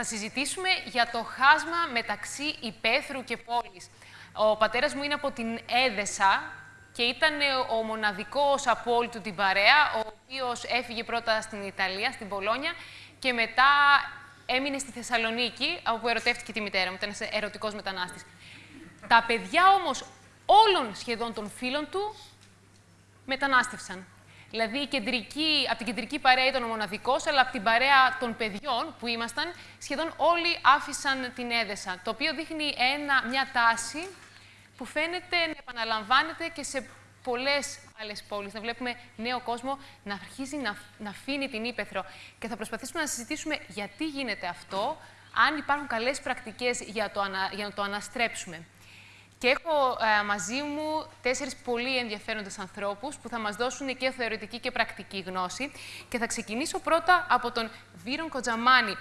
Θα συζητήσουμε για το χάσμα μεταξύ υπαίθρου και πόλης. Ο πατέρας μου είναι από την Έδεσα και ήταν ο μοναδικός από όλη του την παρέα, ο οποίος έφυγε πρώτα στην Ιταλία, στην Πολόνια, και μετά έμεινε στη Θεσσαλονίκη, όπου ερωτεύτηκε τη μητέρα μου, ήταν ένας ερωτικός μετανάστης. Τα παιδιά όμως όλων σχεδόν των φίλων του μετανάστευσαν. Δηλαδή, η κεντρική, από την κεντρική παρέα ήταν ο μοναδικός, αλλά από την παρέα των παιδιών που ήμασταν, σχεδόν όλοι άφησαν την έδεσα. Το οποίο δείχνει ένα, μια τάση που φαίνεται να επαναλαμβάνεται και σε πολλές άλλες πόλεις. Να βλέπουμε νέο κόσμο να αρχίζει να, να αφήνει την ύπεθρο. Και θα προσπαθήσουμε να συζητήσουμε γιατί γίνεται αυτό, αν υπάρχουν καλές πρακτικές για, για να το αναστρέψουμε. Και έχω ε, μαζί μου τέσσερις πολύ ενδιαφέροντες ανθρώπους που θα μας δώσουν και θεωρητική και πρακτική γνώση. Και θα ξεκινήσω πρώτα από τον Βίρον Κοτζαμάνη,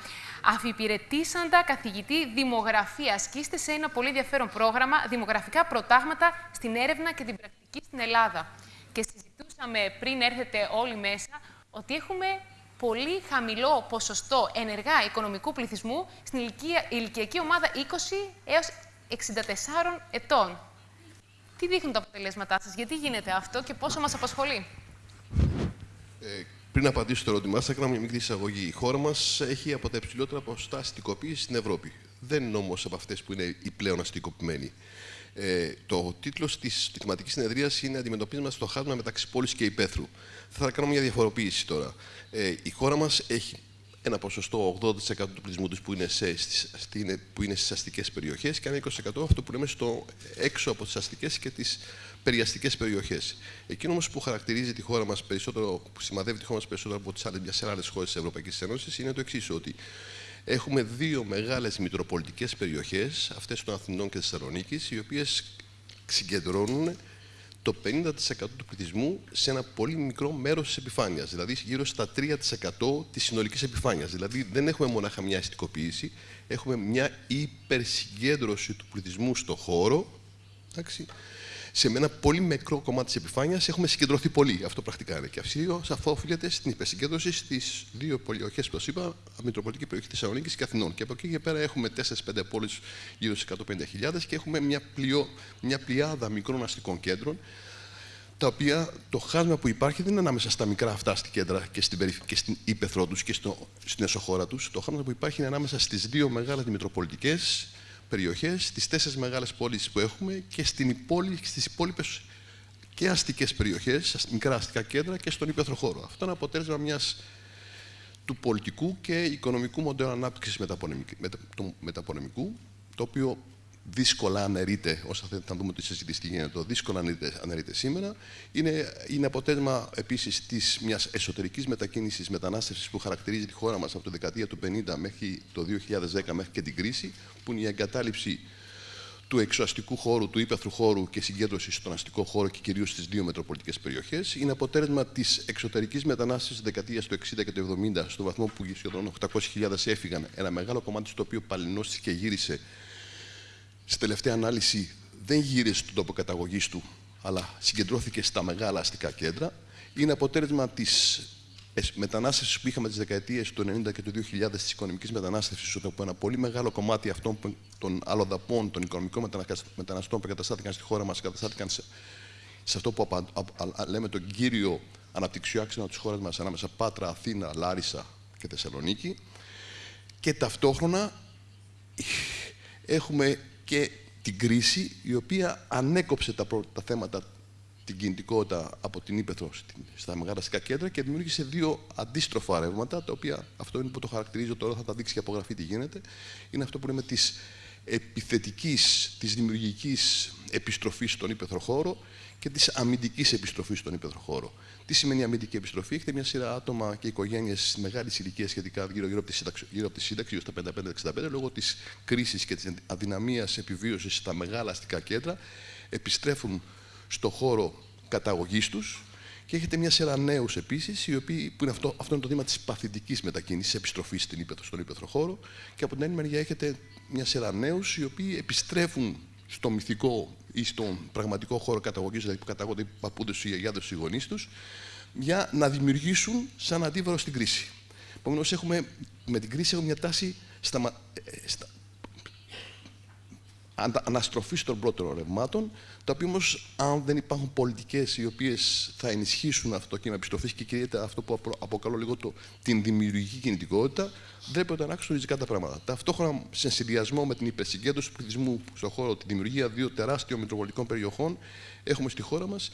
αφιπηρετήσαντα καθηγητή δημογραφίας και είστε σε ένα πολύ ενδιαφέρον πρόγραμμα δημογραφικά προτάγματα στην έρευνα και την πρακτική στην Ελλάδα. Και συζητούσαμε πριν έρθετε όλοι μέσα ότι έχουμε πολύ χαμηλό ποσοστό ενεργά οικονομικού πληθυσμού στην ηλικιακή ομάδα 20 έως 64 ετών. Τι δείχνουν τα αποτελέσματά σας, γιατί γίνεται αυτό και πόσο μας απασχολεί; Ε, πριν απαντήσω στο ερώτημά σας, έκανα μια μικρή εισαγωγή. Η χώρα μας έχει από τα υψηλότερα ποσοστά αστικοποίησης στην Ευρώπη. Δεν είναι όμως από αυτές που είναι οι πλέον αστικοποιημένοι. Ε, το τίτλος της θεματική συνεδρίας είναι Αντιμετωπίζουμε το χάσμα μεταξύ πόλης και υπαίθρου. Θα ήθελα να κάνω μια διαφοροποίηση τώρα. Ε, η χώρα μας έχει ένα ποσοστό 80% του πληθυσμού τους που είναι, σε, που είναι στις αστικές περιοχές και ένα 20% αυτό που λέμε στο έξω από τις αστικές και τις περιαστικές περιοχές. Εκείνο όμως που χαρακτηρίζει τη χώρα μας περισσότερο, που σημαδεύει τη χώρα μας περισσότερο από τις άλλες, μιας άλλες χώρες της Ευρωπαϊκής Ένωσης είναι το εξής ότι έχουμε δύο μεγάλες μητροπολιτικές περιοχές, αυτές των Αθηνών και της Θεσσαλονίκης, οι οποίες συγκεντρώνουν το 50% του πληθυσμού σε ένα πολύ μικρό μέρος της επιφάνειας, δηλαδή γύρω στα 3% της συνολικής επιφάνειας. Δηλαδή δεν έχουμε μονάχα μια αστικοποίηση, έχουμε μια υπερσυγκέντρωση του πληθυσμού στο χώρο. Εντάξει, σε ένα πολύ μικρό κομμάτι της επιφάνειας έχουμε συγκεντρωθεί πολύ. Αυτό πρακτικά είναι. Και αυτό οφείλεται στην υπερσυγκέντρωση στις δύο περιοχές που σας είπα, Μητροπολιτική περιοχή Θεσσαλονίκης και Αθηνών. Και από εκεί και πέρα έχουμε 4-5 πόλεις γύρω στις 150.000 και έχουμε μια, πλειό, μια πλειάδα μικρών αστικών κέντρων τα οποία το χάσμα που υπάρχει δεν είναι ανάμεσα στα μικρά αυτά στη κέντρα και στην, και στην ύπεθρό τους και στο, στην εσωχώρα τους. Το χάσμα που υπάρχει είναι ανάμεσα στις δύο μεγάλες Μητροπολιτικές περιοχές, στις τέσσερις μεγάλες πόλεις που έχουμε και στην πόλη, στις υπόλοιπες και αστικές περιοχές, μικρά αστικά κέντρα και στον υπέθρο χώρο. Αυτό είναι αποτέλεσμα μιας του πολιτικού και οικονομικού μοντέλου ανάπτυξης του μεταπονεμικού, το οποίο δύσκολα αναιρείται, όσο θα δούμε τη συζήτηση τι γίνεται, δύσκολα αναιρείται, αναιρείται σήμερα, είναι, είναι αποτέλεσμα επίσης της μιας εσωτερικής μετακίνησης μετανάστευσης που χαρακτηρίζει τη χώρα μας από το δεκαετία του 50 μέχρι το 2010 μέχρι και την κρίση, που είναι η εγκατάλειψη του εξωαστικού χώρου, του ύπεθρου χώρου και συγκέντρωση στον αστικό χώρο και κυρίως στις δύο μετροπολιτικές περιοχές. Είναι αποτέλεσμα της εξωτερικής μετανάστευσης της δεκαετίας του 60 και του 70, στο βαθμό που σχεδόν 800.000 έφυγαν. Ένα μεγάλο κομμάτι στο οποίο παλινώστηκε και γύρισε στη τελευταία ανάλυση δεν γύρισε στον τόπο καταγωγής του, αλλά συγκεντρώθηκε στα μεγάλα αστικά κέντρα. Είναι αποτέλεσμα της μετανάστευσης που είχαμε τις δεκαετίες του 90 και του 2000 της οικονομικής μετανάστευσης, όπου ένα πολύ μεγάλο κομμάτι αυτών των αλλοδαπών, των οικονομικών μεταναστών που εγκαταστάθηκαν στη χώρα μας, εγκαταστάθηκαν σε, σε αυτό που λέμε τον κύριο αναπτυξιό άξονα της χώρας μας, ανάμεσα Πάτρα, Αθήνα, Λάρισα και Θεσσαλονίκη. Και ταυτόχρονα έχουμε και την κρίση η οποία ανέκοψε τα, τα θέματα την κινητικότητα από την Ήπεθρο στα μεγάλα αστικά κέντρα και δημιούργησε δύο αντίστροφα ρεύματα, τα οποία αυτό είναι που το χαρακτηρίζω τώρα, θα τα δείξει και απογραφή τι γίνεται. Είναι αυτό που λέμε της επιθετικής, της δημιουργικής επιστροφής στον Ήπεθρο χώρο και της αμυντικής επιστροφής στον Ήπεθρο χώρο. Τι σημαίνει αμυντική επιστροφή, έχετε μια σειρά άτομα και οικογένειες μεγάλη ηλικία σχετικά γύρω-γύρω από τη σύνταξη, γύρω από τη σύνταξη, στα 55-65, λόγω της κρίσης και της αδυναμίας επιβίωσης στα μεγάλα αστικά κέντρα, επιστρέφουν στο χώρο καταγωγής τους και έχετε μια σειρά νέους επίσης, που είναι αυτό, αυτό είναι το δήμα της παθητικής μετακίνησης, επιστροφής στην ύπεθρο, στον ύπεθρο χώρο. Και από την άλλη μεριά έχετε μια σειρά νέους οι οποίοι επιστρέφουν στο μυθικό ή στον πραγματικό χώρο καταγωγής, δηλαδή που καταγόνται οι παππούδες, οι γιαγιάδες, οι γονείς τους, για να δημιουργήσουν σαν αντίβαρο στην κρίση. Επομένως, έχουμε με την κρίση έχουμε μια τάση στα, ε, στα, αναστροφή των πρώτων ρευμάτων, τα οποία όμως, αν δεν υπάρχουν πολιτικές οι οποίες θα ενισχύσουν αυτό το κύμα επιστροφή και κυρίως αυτό που αποκαλώ λίγο το, την δημιουργική κινητικότητα, δεν πρέπει να αλλάξουν ριζικά τα πράγματα. Ταυτόχρονα, σε συνδυασμό με την υπερσυγκέντρωση του πληθυσμού στον χώρο, τη δημιουργία δύο τεράστιων μετροπολιτικών περιοχών, έχουμε στη χώρα μας,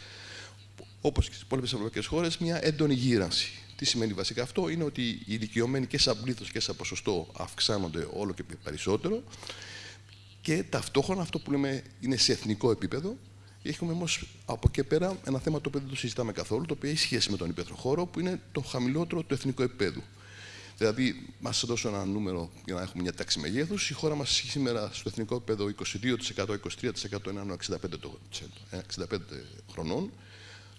όπως και στις υπόλοιπες ευρωπαϊκές χώρες, μια έντονη γύρανση. Τι σημαίνει βασικά αυτό, είναι ότι οι ηλικιωμένοι και σαν πλήθος και σαν ποσοστό αυξάνονται όλο και περισσότερο. Και ταυτόχρονα αυτό που λέμε είναι σε εθνικό επίπεδο. Έχουμε όμως από εκεί πέρα ένα θέμα το οποίο δεν το συζητάμε καθόλου, το οποίο έχει σχέση με τον υπαίθρο χώρο, που είναι το χαμηλότερο του εθνικού επίπεδου. Δηλαδή, μας δώσω ένα νούμερο για να έχουμε μια τάξη μεγέθους. Η χώρα μας σήμερα στο εθνικό επίπεδο 22%, 23% είναι 65, 65 χρονών.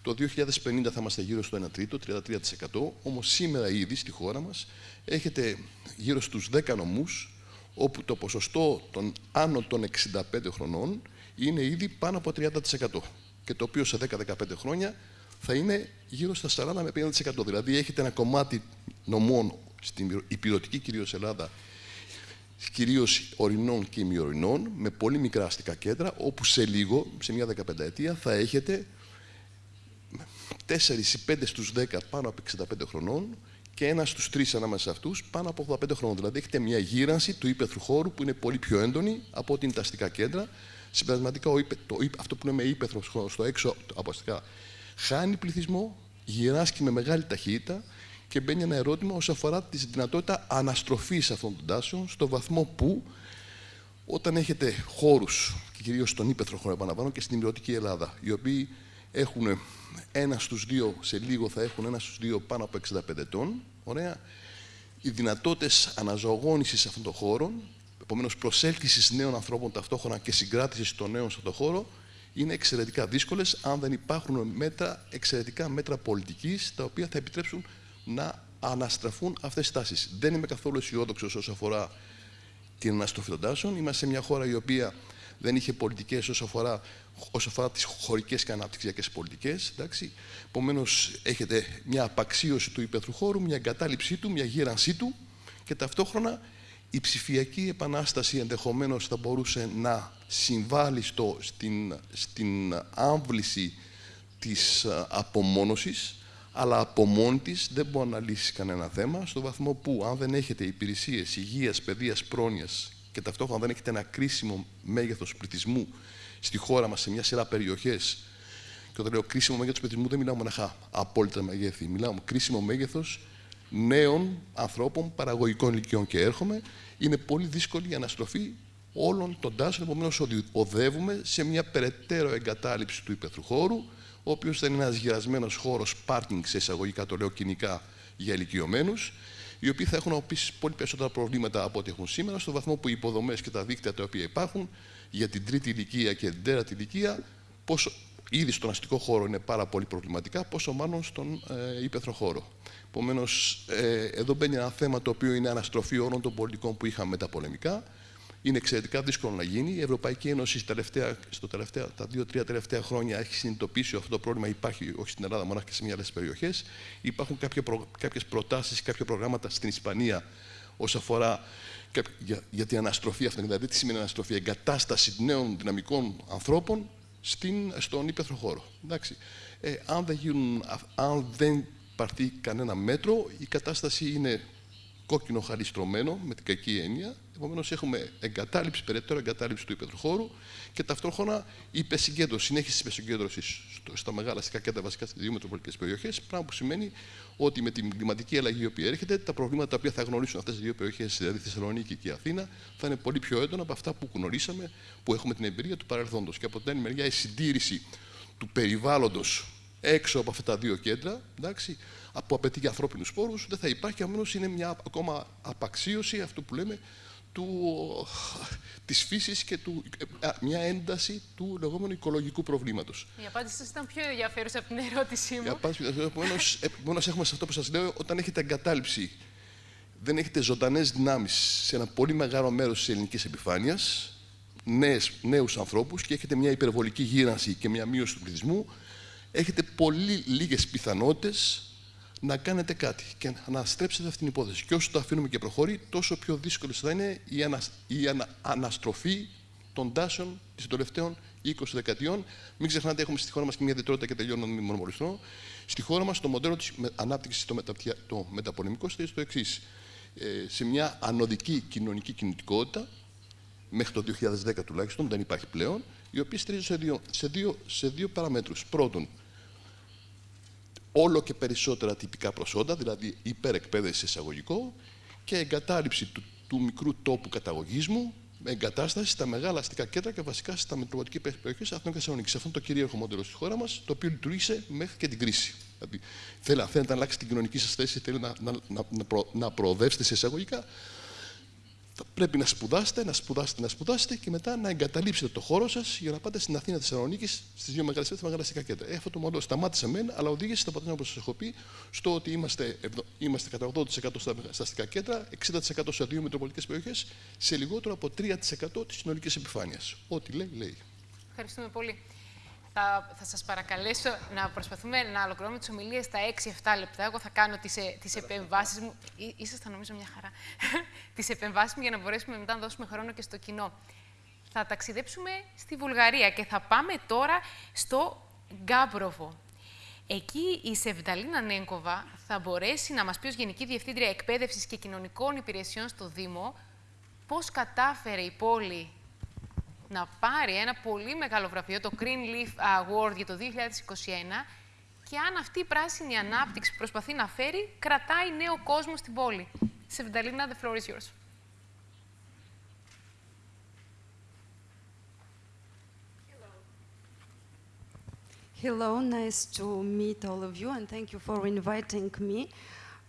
Το 2050 θα είμαστε γύρω στο 1 τρίτο, 33%. Όμως σήμερα ήδη στη χώρα μας έχετε γύρω στους 10 νομούς όπου το ποσοστό των άνω των 65 χρονών είναι ήδη πάνω από 30%. Και το οποίο σε 10-15 χρόνια θα είναι γύρω στα 40 με 50%. Δηλαδή έχετε ένα κομμάτι νομών στην υπηρετική κυρίως Ελλάδα, κυρίως ορεινών και ημιορεινών, με πολύ μικρά αστικά κέντρα, όπου σε λίγο, σε μια 15 ετία, θα έχετε 4 ή 5 στους 10 πάνω από 65 χρονών, και ένας στους τρεις ανάμεσα σε αυτούς πάνω από 85 χρόνια. Δηλαδή έχετε μια γύρανση του ύπεθρου χώρου που είναι πολύ πιο έντονη από ότι είναι τα αστικά κέντρα. Συμπερασματικά, το, αυτό που λέμε ύπεθρο στο έξω από αστικά χάνει πληθυσμό, γυράσκει με μεγάλη ταχύτητα και μπαίνει ένα ερώτημα όσον αφορά τη δυνατότητα αναστροφής αυτών των τάσεων στο βαθμό που όταν έχετε χώρους, και κυρίως στον ύπεθρο χώρο, επαναλαμβάνω, και στην ιδιωτική Ελλάδα, οι οποίοι έχουν ένα στους δύο, σε λίγο θα έχουν ένα στους δύο πάνω από 65 ετών. Ωραία. Οι δυνατότητες αναζωογόνησης αυτών των χώρων, επομένως προσέλκυσης νέων ανθρώπων ταυτόχρονα και συγκράτησης των νέων σε αυτόν τον χώρο, είναι εξαιρετικά δύσκολες αν δεν υπάρχουν μέτρα, εξαιρετικά μέτρα πολιτικής, τα οποία θα επιτρέψουν να αναστραφούν αυτές τις τάσεις. Δεν είμαι καθόλου αισιόδοξος όσο αφορά την αναστροφή των τάσεων. Είμαστε σε μια χώρα η οποία δεν είχε πολιτικές όσο αφορά, όσο αφορά τις χωρικές και αναπτυξιακές πολιτικές. Επομένως, έχετε μια απαξίωση του υπαίθρου χώρου, μια εγκατάλειψή του, μια γύρανσή του και ταυτόχρονα η ψηφιακή επανάσταση ενδεχομένως θα μπορούσε να συμβάλλει στο, στην, στην άμβληση της απομόνωσης, αλλά από μόνη της δεν μπορεί να λύσει κανένα θέμα, στο βαθμό που αν δεν έχετε υπηρεσίες υγείας, παιδείας, πρόνοιας και ταυτόχρονα δεν έχετε ένα κρίσιμο μέγεθος πληθυσμού στη χώρα μας σε μια σειρά περιοχές. Και όταν λέω κρίσιμο μέγεθος πληθυσμού, δεν μιλάω μοναχά απόλυτα μεγέθη. Μιλάω κρίσιμο μέγεθος νέων ανθρώπων παραγωγικών ηλικιών. Και έρχομαι, είναι πολύ δύσκολη η αναστροφή όλων των τάσεων. Επομένως, οδεύουμε σε μια περαιτέρω εγκατάλειψη του υπαίθρου χώρου, ο οποίος θα είναι ένας γυρασμένο χώρος πάρκινγκ, σε εισαγωγικά το λέω κοινικά, για ηλικιωμένους, οι οποίοι θα έχουν επίση πολύ περισσότερα προβλήματα από ό,τι έχουν σήμερα, στο βαθμό που οι υποδομές και τα δίκτυα τα οποία υπάρχουν για την τρίτη ηλικία και την τέταρτη ηλικία, πόσο ήδη στον αστικό χώρο είναι πάρα πολύ προβληματικά, πόσο μάλλον στον ε, ύπεθρο χώρο. Επομένως, ε, εδώ μπαίνει ένα θέμα το οποίο είναι αναστροφή όλων των πολιτικών που είχαμε τα πολεμικά, είναι εξαιρετικά δύσκολο να γίνει. Η Ευρωπαϊκή Ένωση τελευταία, στο τελευταία, τα δύο-τρία τελευταία χρόνια έχει συνειδητοποιήσει αυτό το πρόβλημα. Υπάρχει όχι στην Ελλάδα, μόνο και σε μια άλλες περιοχές. Υπάρχουν κάποιε προ, κάποιες προτάσεις, κάποια προγράμματα στην Ισπανία όσον αφορά για, για την αναστροφή αυτή. Δηλαδή, τι σημαίνει αναστροφή, εγκατάσταση νέων δυναμικών ανθρώπων στην, στον ύπεθρο χώρο. Εντάξει. Ε, αν, δεν γίνουν, αν δεν πάρθει κανένα μέτρο, η κατάσταση είναι κόκκινο χαριστρωμένο, με την κακή έννοια. Επομένως, έχουμε εγκατάλειψη, περαιτέρω εγκατάλειψη του υπερχώρου και ταυτόχρονα υπεσυγκέντρωση, συνέχιση της υπεσυγκέντρωσης στα μεγάλα αστικά κέντρα, βασικά στις δύο μετροπολιτικές περιοχές. Πράγμα που σημαίνει ότι με την κλιματική αλλαγή η οποία έρχεται, τα προβλήματα τα οποία θα γνωρίσουν αυτές τι δύο περιοχές, δηλαδή Θεσσαλονίκη και η Αθήνα, θα είναι πολύ πιο έντονα από αυτά που γνωρίσαμε, που έχουμε την εμπειρία του παρελθόντος. Και από την άλλη μεριά, η συντήρηση του περιβάλλοντος έξω από αυτά τα δύο κέντρα, εντάξει, που απαιτεί για ανθρώπινους πόρου, δεν θα υπάρχει, αμένω είναι μια ακόμα απαξίωση αυτού που λέμε του, της φύσης και του, μια ένταση του λεγόμενου οικολογικού προβλήματος. Η απάντηση σας ήταν πιο ενδιαφέρουσα από την ερώτησή μου. Η απάντηση, επομένως, έχουμε σε αυτό που σας λέω, όταν έχετε εγκατάλειψη, δεν έχετε ζωντανές δυνάμεις σε ένα πολύ μεγάλο μέρος της ελληνικής επιφάνειας, νέους, νέους ανθρώπους και έχετε μια υπερβολική γύρανση και μια μείωση του πληθυσμού, έχετε πολύ λίγες πιθανότητες να κάνετε κάτι και να στρέψετε αυτήν την υπόθεση. Και όσο το αφήνουμε και προχωρεί, τόσο πιο δύσκολο θα είναι η, ανα, η ανα, αναστροφή των τάσεων των τελευταίων 20 δεκαετιών. Μην ξεχνάτε, έχουμε στη χώρα μας και μια ιδιαιτερότητα και τελειώνω να μην μονομολυθώ. Στη χώρα μας το μοντέλο της ανάπτυξης το, μετα, το μεταπολεμικό στο εξής. Ε, σε μια ανωδική κοινωνική κινητικότητα, μέχρι το 2010 τουλάχιστον, δεν υπάρχει πλέον, η οποία στηρίζεται σε δύο, σε δύο, σε δύο παραμέτρους. Πρώτον, όλο και περισσότερα τυπικά προσόντα, δηλαδή υπερεκπαίδευση εισαγωγικό και εγκατάλειψη του, του μικρού τόπου καταγωγή μου με εγκατάσταση στα μεγάλα αστικά κέντρα και βασικά στα μετροπολιτικέ περιοχές Αθηνών και Θεσσαλονίκης. Αυτό είναι το κυρίαρχο μοντέλο στη χώρα μας, το οποίο λειτουργήσε μέχρι και την κρίση. Δηλαδή, θέλετε να αλλάξει την κοινωνική σας θέση, θέλετε να, να, να, να, προ, να προοδεύσετε σε εισαγωγικά, θα πρέπει να σπουδάσετε, να σπουδάσετε, να σπουδάσετε και μετά να εγκαταλείψετε το χώρο σας για να πάτε στην Αθήνα Θεσσαλονίκης, στις δύο μεγάλες μεγάλα αστικά κέντρα. Ε, αυτό το μοντέλο σταμάτησε μεν, αλλά οδήγησε στο αποτέλεσμα, όπως σας έχω πει, στο ότι είμαστε, είμαστε κατά 80% στα, στα αστικά κέντρα, 60% σε δύο μετροπολιτικές περιοχές, σε λιγότερο από 3% της συνολικής επιφάνειας. Ό,τι λέει, λέει. Ευχαριστούμε πολύ θα, θα σας παρακαλέσω να προσπαθούμε να ολοκληρώνουμε τις ομιλίες στα 6-7 λεπτά. Εγώ θα κάνω τις, ε, τις επεμβάσεις μου. Ή, ήσασταν νομίζω μια χαρά. τις επεμβάσεις μου για να μπορέσουμε μετά να δώσουμε χρόνο και στο κοινό. Θα ταξιδέψουμε στη Βουλγαρία και θα πάμε τώρα στο Γκάμπροβο. Εκεί η Σεβδαλίνα Νέγκοβα θα μπορέσει να μας πει ως Γενική Διευθύντρια Εκπαίδευσης και Κοινωνικών Υπηρεσιών στο Δήμο πώς κατάφερε η πόλη να πάρει ένα πολύ μεγάλο βραβείο, το Green Leaf Award για το 2021, και αν αυτή η πράσινη ανάπτυξη που προσπαθεί να φέρει, κρατάει νέο κόσμο στην πόλη. Σεβνταλίνα, the floor is yours. Hello, nice to meet all of you and thank you for inviting me.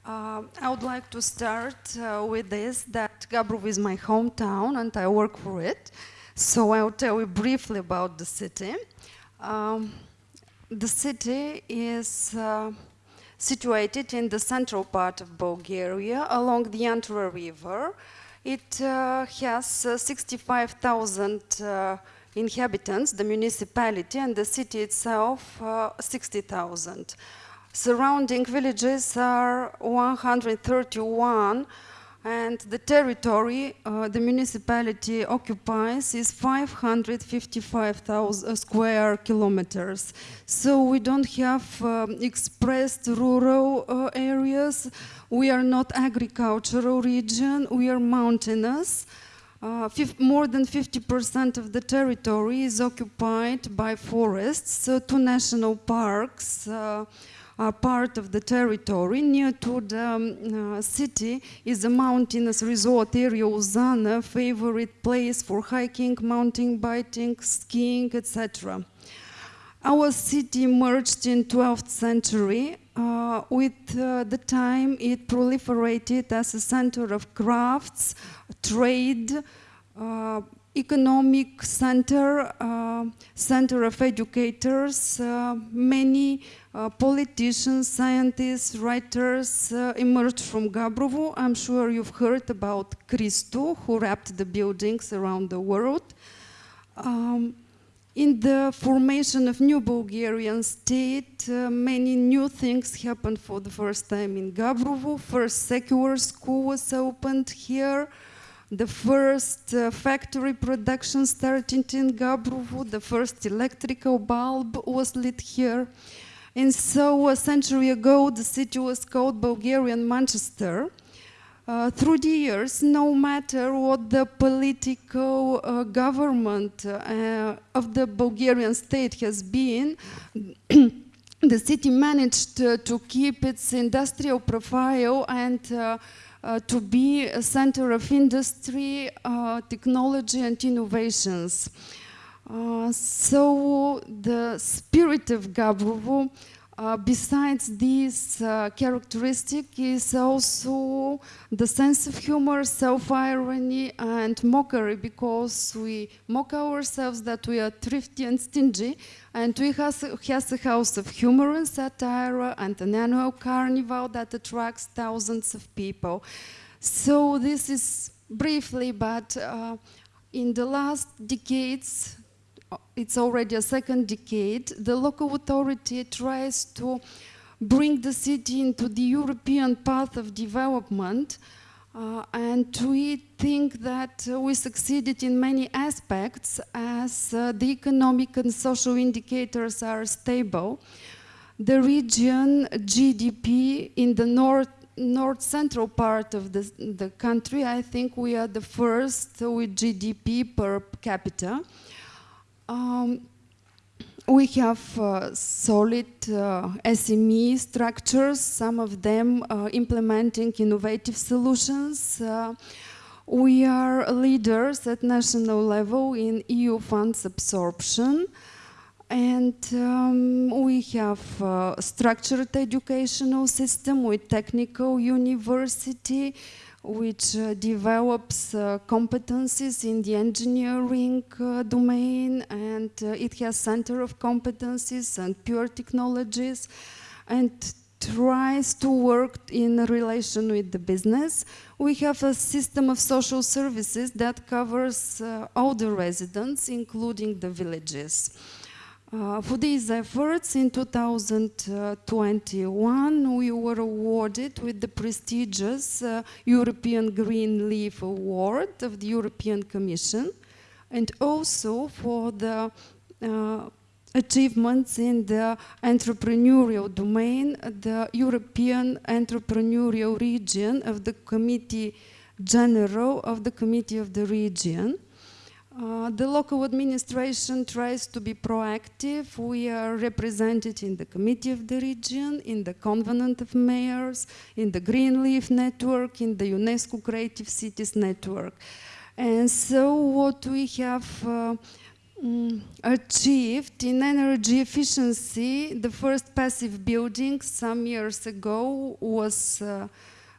Uh, I would like to start uh, with this, that Gabrov is my hometown and I work for it. So I'll tell you briefly about the city. Um, the city is uh, situated in the central part of Bulgaria along the Antra River. It uh, has uh, 65,000 uh, inhabitants, the municipality, and the city itself uh, 60,000. Surrounding villages are 131 and the territory uh, the municipality occupies is 555,000 square kilometers. So we don't have um, expressed rural uh, areas. We are not agricultural region. We are mountainous. Uh, more than 50% of the territory is occupied by forests. So two national parks uh, part of the territory. Near to the um, uh, city is a mountainous resort area, Uzana, favorite place for hiking, mountain biking, skiing, etc. Our city emerged in 12th century. Uh, with uh, the time, it proliferated as a center of crafts, trade, uh, economic center, uh, center of educators, uh, many uh, politicians, scientists, writers uh, emerged from Gabrovo. I'm sure you've heard about Christou, who wrapped the buildings around the world. Um, in the formation of new Bulgarian state, uh, many new things happened for the first time in Gabrovo. First secular school was opened here. The first uh, factory production started in Gabrovo. The first electrical bulb was lit here. And so a century ago, the city was called Bulgarian Manchester. Uh, through the years, no matter what the political uh, government uh, of the Bulgarian state has been, the city managed to keep its industrial profile and uh, uh, to be a center of industry, uh, technology and innovations. So the spirit of Gabrovo, uh, besides this uh, characteristic, is also the sense of humor, self-irony, and mockery, because we mock ourselves that we are thrifty and stingy, and we have, has a house of humor and satire, and an annual carnival that attracts thousands of people. So this is briefly, but uh, in the last decades, it's already a second decade, the local authority tries to bring the city into the European path of development. Uh, and we think that uh, we succeeded in many aspects as uh, the economic and social indicators are stable. The region GDP in the north north central part of the, the country, I think we are the first with GDP per capita. Um, we have uh, solid uh, SME structures, some of them uh, implementing innovative solutions. Uh, we are leaders at national level in EU funds absorption. And um, we have a structured educational system with technical university, which uh, develops uh, competencies in the engineering uh, domain, and uh, it has center of competencies and pure technologies, and tries to work in relation with the business. We have a system of social services that covers uh, all the residents, including the villages. Uh, for these efforts in 2021, we were awarded with the prestigious uh, European Green Leaf Award of the European Commission, and also for the uh, achievements in the entrepreneurial domain, the European Entrepreneurial Region of the Committee General of the Committee of the Region. Uh, the local administration tries to be proactive. We are represented in the Committee of the Region, in the Covenant of Mayors, in the Green Leaf Network, in the UNESCO Creative Cities Network. And so what we have uh, mm, achieved in energy efficiency, the first passive building some years ago was uh,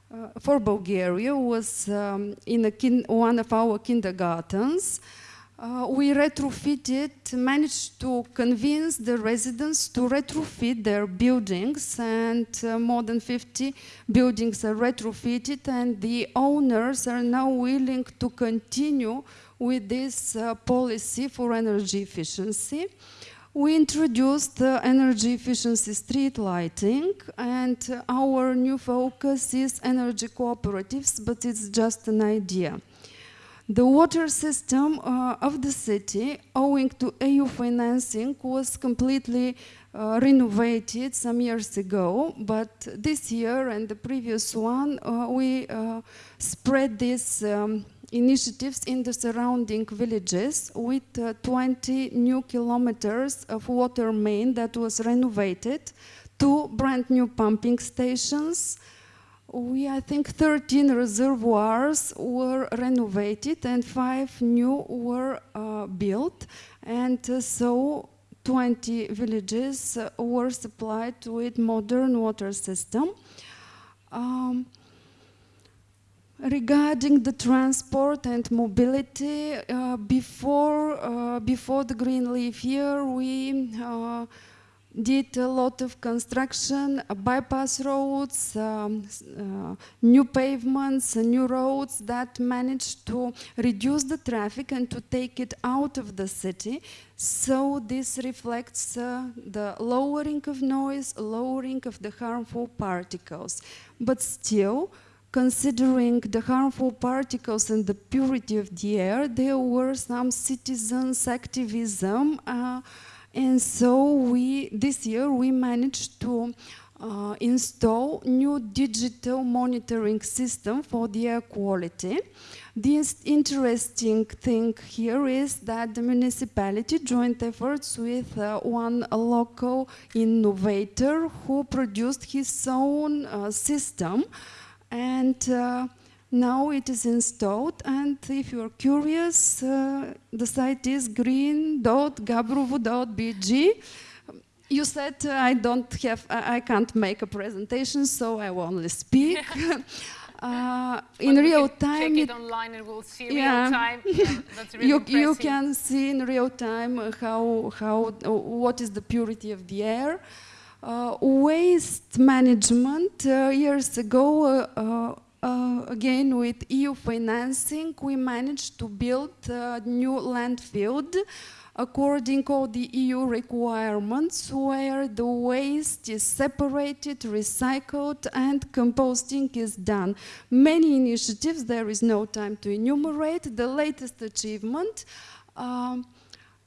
uh, for Bulgaria was um, in one of our kindergartens. Uh, we retrofitted, managed to convince the residents to retrofit their buildings and uh, more than 50 buildings are retrofitted and the owners are now willing to continue with this uh, policy for energy efficiency. We introduced the energy efficiency street lighting and our new focus is energy cooperatives, but it's just an idea. The water system uh, of the city, owing to EU financing, was completely uh, renovated some years ago, but this year and the previous one, uh, we uh, spread these um, initiatives in the surrounding villages with uh, 20 new kilometers of water main that was renovated, two brand new pumping stations, we, I think, 13 reservoirs were renovated and five new were uh, built. And uh, so 20 villages uh, were supplied with modern water system. Um, regarding the transport and mobility, uh, before, uh, before the Green Leaf year, we uh, did a lot of construction, uh, bypass roads, um, uh, new pavements, uh, new roads that managed to reduce the traffic and to take it out of the city. So this reflects uh, the lowering of noise, lowering of the harmful particles. But still, considering the harmful particles and the purity of the air, there were some citizens' activism uh, and so we, this year we managed to uh, install new digital monitoring system for the air quality. The interesting thing here is that the municipality joined efforts with uh, one local innovator who produced his own uh, system and uh, now it is installed and if you are curious, uh, the site is green.gabrovo.bg. You said uh, I don't have, I can't make a presentation, so I will only speak. Uh, in real time. Check it online and we'll see yeah. real time. Yeah, really you, you can see in real time how, how, what is the purity of the air. Uh, waste management, uh, years ago, uh, again with EU financing, we managed to build a new landfill according to the EU requirements where the waste is separated, recycled and composting is done. Many initiatives, there is no time to enumerate. The latest achievement um,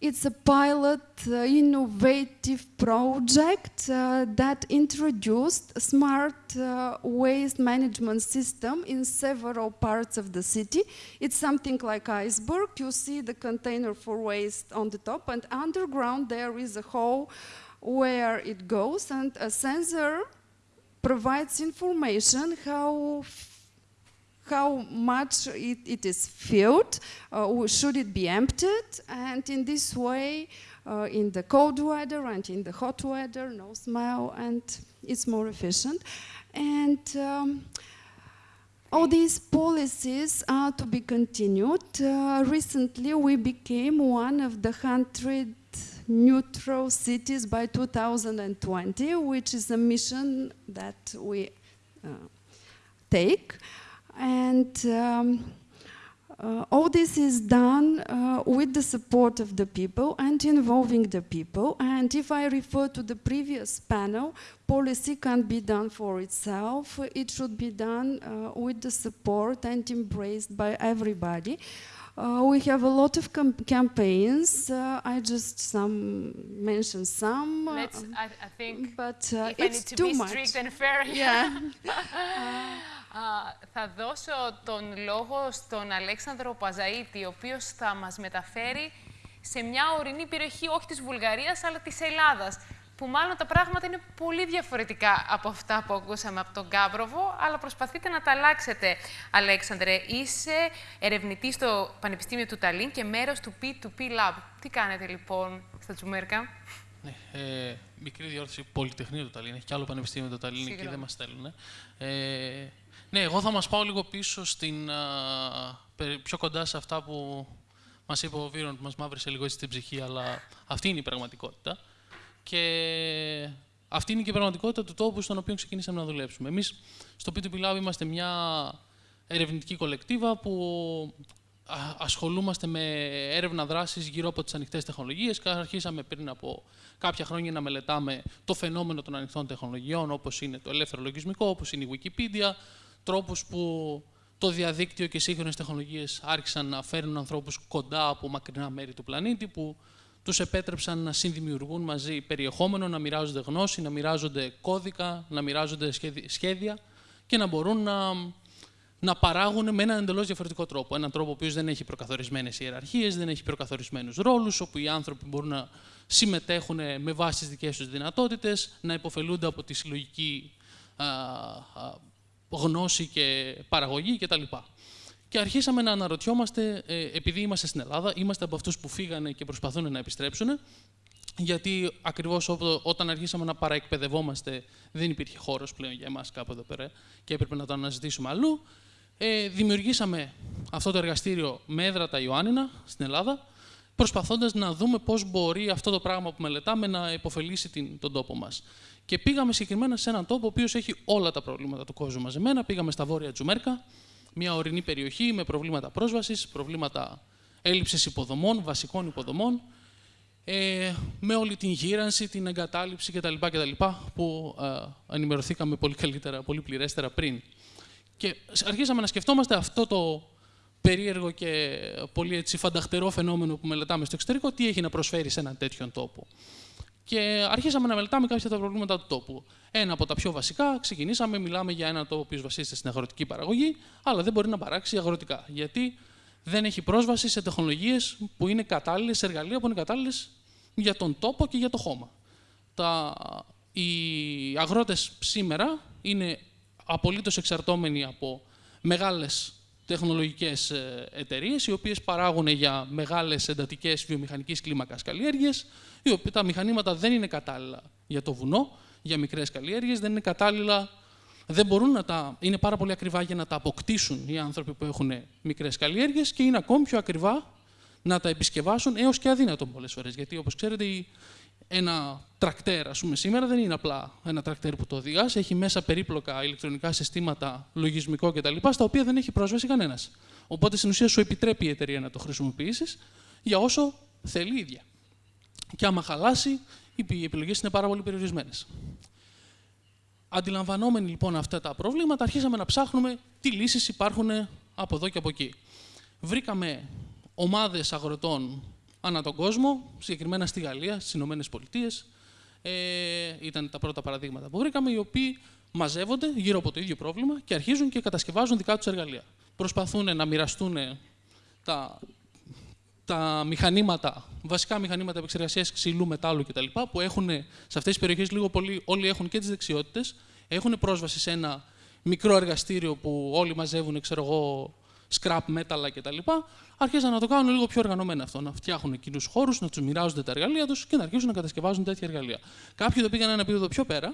it's a pilot uh, innovative project uh, that introduced smart uh, waste management system in several parts of the city. It's something like iceberg. You see the container for waste on the top and underground there is a hole where it goes and a sensor provides information how how much it, it is filled, uh, should it be emptied, and in this way, uh, in the cold weather and in the hot weather, no smell, and it's more efficient. And um, all these policies are to be continued. Uh, recently, we became one of the 100 neutral cities by 2020, which is a mission that we uh, take. And um, uh, all this is done uh, with the support of the people and involving the people. And if I refer to the previous panel, policy can't be done for itself. It should be done uh, with the support and embraced by everybody. Uh, we have a lot of campaigns. Uh, I just some mention some. Let's, I, I think. But uh, it's to too be much. strict and fair. Yeah. θα δώσω τον λόγο στον Αλέξανδρο Παζαΐτη, ο οποίος θα μας μεταφέρει σε μια ορεινή περιοχή, όχι της Βουλγαρίας, αλλά της Ελλάδας, που μάλλον τα πράγματα είναι πολύ διαφορετικά από αυτά που ακούσαμε από τον Κάμπροβο, αλλά προσπαθείτε να τα αλλάξετε, Αλέξανδρε. Είσαι ερευνητής στο Πανεπιστήμιο του Ταλίν και μέρος του P2P Lab. Τι κάνετε λοιπόν στα Τσουμέρκα; Ναι, ε, μικρή διόρθωση Πολυτεχνείο του Ταλίν. Έχει και άλλο Πανεπιστήμιο του Ταλίν και δεν μας στέλνουν. Ε, ναι, εγώ θα μας πάω λίγο πίσω, στην, α, πιο κοντά σε αυτά που μας είπε ο Βίρον, που μας μαύρησε λίγο έτσι στην ψυχή, αλλά αυτή είναι η πραγματικότητα. Και αυτή είναι και η πραγματικότητα του τόπου στον οποίο ξεκινήσαμε να δουλέψουμε. Εμείς στο P2P Lab είμαστε μια ερευνητική κολεκτίβα που ασχολούμαστε με έρευνα δράσης γύρω από τις ανοιχτές τεχνολογίες. Αρχίσαμε πριν από κάποια χρόνια να μελετάμε το φαινόμενο των ανοιχτών τεχνολογιών, όπως είναι το ελεύθερο λογισμικό, όπως είναι η Wikipedia, τρόπους που το διαδίκτυο και οι σύγχρονες τεχνολογίες άρχισαν να φέρνουν ανθρώπους κοντά από μακρινά μέρη του πλανήτη, που τους επέτρεψαν να συνδημιουργούν μαζί περιεχόμενο, να μοιράζονται γνώση, να μοιράζονται κώδικα, να μοιράζονται σχέδια και να μπορούν να, να παράγουν με έναν εντελώς διαφορετικό τρόπο. Έναν τρόπο που δεν έχει προκαθορισμένες ιεραρχίες, δεν έχει προκαθορισμένους ρόλους, όπου οι άνθρωποι μπορούν να συμμετέχουν με βάση τις δικές τους δυνατότητες, να υποφελούνται από τη συλλογική γνώση και παραγωγή κτλ. Και αρχίσαμε να αναρωτιόμαστε, ε, επειδή είμαστε στην Ελλάδα, είμαστε από αυτούς που φύγανε και προσπαθούν να επιστρέψουν, γιατί ακριβώς όταν αρχίσαμε να παραεκπαιδευόμαστε, δεν υπήρχε χώρος πλέον για εμάς κάπου εδώ πέρα και έπρεπε να το αναζητήσουμε αλλού. Ε, δημιουργήσαμε αυτό το εργαστήριο με έδρα τα Ιωάννινα στην Ελλάδα, προσπαθώντας να δούμε πώς μπορεί αυτό το πράγμα που μελετάμε να υποφελήσει την, τον τόπο μας. Και πήγαμε συγκεκριμένα σε έναν τόπο ο οποίος έχει όλα τα προβλήματα του κόσμου μαζεμένα. Πήγαμε στα βόρεια Τζουμέρκα, μια ορεινή περιοχή με προβλήματα πρόσβασης, προβλήματα έλλειψης υποδομών, βασικών υποδομών, ε, με όλη την γύρανση, την εγκατάλειψη κτλ. κτλ που ε, ενημερωθήκαμε πολύ καλύτερα, πολύ πληρέστερα πριν. Και αρχίσαμε να σκεφτόμαστε αυτό το περίεργο και πολύ έτσι φανταχτερό φαινόμενο που μελετάμε στο εξωτερικό, τι έχει να προσφέρει σε έναν τέτοιον τόπο. Και αρχίσαμε να μελετάμε κάποια από τα προβλήματα του τόπου. Ένα από τα πιο βασικά, ξεκινήσαμε, μιλάμε για έναν τόπο που βασίζεται στην αγροτική παραγωγή, αλλά δεν μπορεί να παράξει αγροτικά. Γιατί δεν έχει πρόσβαση σε τεχνολογίες που είναι κατάλληλες, σε εργαλεία που είναι κατάλληλες για τον τόπο και για το χώμα. Τα, οι αγρότες σήμερα είναι απολύτως εξαρτώμενοι από μεγάλες τεχνολογικές ε, εταιρείες, οι οποίες παράγουν για μεγάλες εντατικές βιομηχανική κλίμακας καλλιέργειες, τα μηχανήματα δεν είναι κατάλληλα για το βουνό, για μικρές καλλιέργειες, δεν είναι κατάλληλα. Δεν μπορούν να τα. είναι πάρα πολύ ακριβά για να τα αποκτήσουν οι άνθρωποι που έχουν μικρές καλλιέργειες και είναι ακόμη πιο ακριβά να τα επισκευάσουν έως και αδύνατο πολλές φορές. Γιατί όπως ξέρετε, ένα τρακτέρ, ας πούμε, σήμερα δεν είναι απλά ένα τρακτέρ που το οδηγάς, έχει μέσα περίπλοκα ηλεκτρονικά συστήματα, λογισμικό κτλ., στα οποία δεν έχει πρόσβαση κανένας. Οπότε στην ουσία σου επιτρέπει η εταιρεία να το χρησιμοποιήσεις για όσο θέλει η ίδια. Και άμα χαλάσει, οι επιλογές είναι πάρα πολύ περιορισμένες. Αντιλαμβανόμενοι λοιπόν αυτά τα προβλήματα, αρχίσαμε να ψάχνουμε τι λύσεις υπάρχουν από εδώ και από εκεί. Βρήκαμε ομάδες αγροτών ανά τον κόσμο, συγκεκριμένα στη Γαλλία, στις Ηνωμένες Πολιτείες. Ε, ήταν τα πρώτα παραδείγματα που βρήκαμε, οι οποίοι μαζεύονται γύρω από το ίδιο πρόβλημα και αρχίζουν και κατασκευάζουν δικά τους εργαλεία. Προσπαθούν να μοιραστούν τα, τα μηχανήματα, βασικά μηχανήματα επεξεργασίας ξυλού, μετάλλου κτλ. που έχουν σε αυτές τις περιοχές λίγο πολύ, όλοι έχουν και τις δεξιότητες, έχουν πρόσβαση σε ένα μικρό εργαστήριο που όλοι μαζεύουν, ξέρω εγώ, scrap μέταλλα κτλ. Άρχισαν να το κάνουν λίγο πιο οργανωμένα αυτό. Να φτιάχνουν κοινούς χώρους, να τους μοιράζονται τα εργαλεία τους και να αρχίσουν να κατασκευάζουν τέτοια εργαλεία. Κάποιοι το πήγαν ένα επίπεδο πιο πέρα,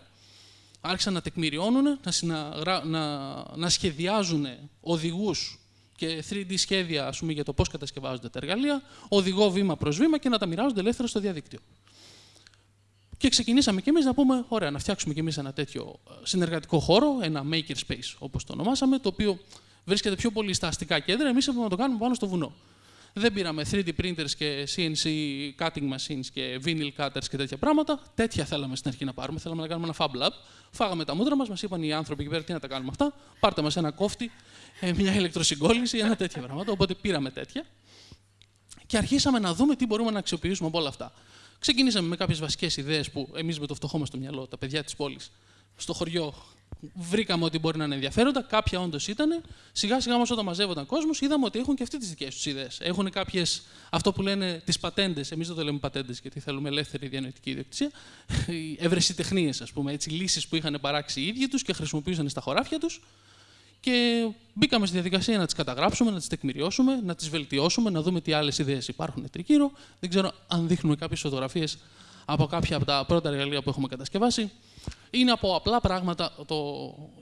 άρχισαν να τεκμηριώνουν, να, να, να σχεδιάζουν οδηγούς και 3D σχέδια ας πούμε, για το πώς κατασκευάζονται τα εργαλεία, οδηγώ βήμα προς βήμα και να τα μοιράζονται ελεύθερα στο διαδίκτυο. Και ξεκινήσαμε κι εμείς να πούμε: Ωραία, να φτιάξουμε κι εμείς ένα τέτοιο ε, συνεργατικό χώρο, ένα maker space όπως το ονομάσαμε, το οποίο βρίσκεται πιο πολύ στα αστικά κέντρα. Εμείς έπρεπε να το κάνουμε πάνω στο βουνό. Δεν πήραμε 3D printers και CNC cutting machines και vinyl cutters και τέτοια πράγματα. Τέτοια θέλαμε στην αρχή να πάρουμε. Θέλαμε να κάνουμε ένα fab lab. Φάγαμε τα μούτρα μας, μας είπαν οι άνθρωποι εκεί πέρα τι να τα κάνουμε αυτά. Πάρτε μας ένα κόφτη, ε, μια ηλεκτροσυγκόλληση, ένα τέτοια πράγματα. Οπότε πήραμε τέτοια. Και αρχίσαμε να δούμε τι μπορούμε να αξιοποιήσουμε από όλα αυτά. Ξεκινήσαμε με κάποιες βασικές ιδέες που εμείς με το φτωχό μας στο μυαλό, τα παιδιά της πόλης, στο χωριό βρήκαμε ότι μπορεί να είναι ενδιαφέροντα, κάποια όντως ήταν. Σιγά σιγά όμως όταν μαζεύονταν κόσμος, είδαμε ότι έχουν και αυτοί τις δικές τους ιδέες. Έχουν κάποιες, αυτό που λένε τις πατέντες, εμείς δεν το λέμε πατέντες γιατί θέλουμε ελεύθερη διανοητική ιδιοκτησία, ευρεσιτεχνίες, ας πούμε, έτσι, λύσεις που είχαν παράξει οι ίδιοι τους και χρησιμοποιούσαν στα χωράφια τους. Και μπήκαμε στη διαδικασία να τις καταγράψουμε, να τις τεκμηριώσουμε, να τις βελτιώσουμε, να δούμε τι άλλες ιδέες υπάρχουν τρικύρω. Δεν ξέρω αν δείχνουμε κάποιες φωτογραφίες από κάποια από τα πρώτα εργαλεία που έχουμε κατασκευάσει. Είναι από απλά πράγματα. Το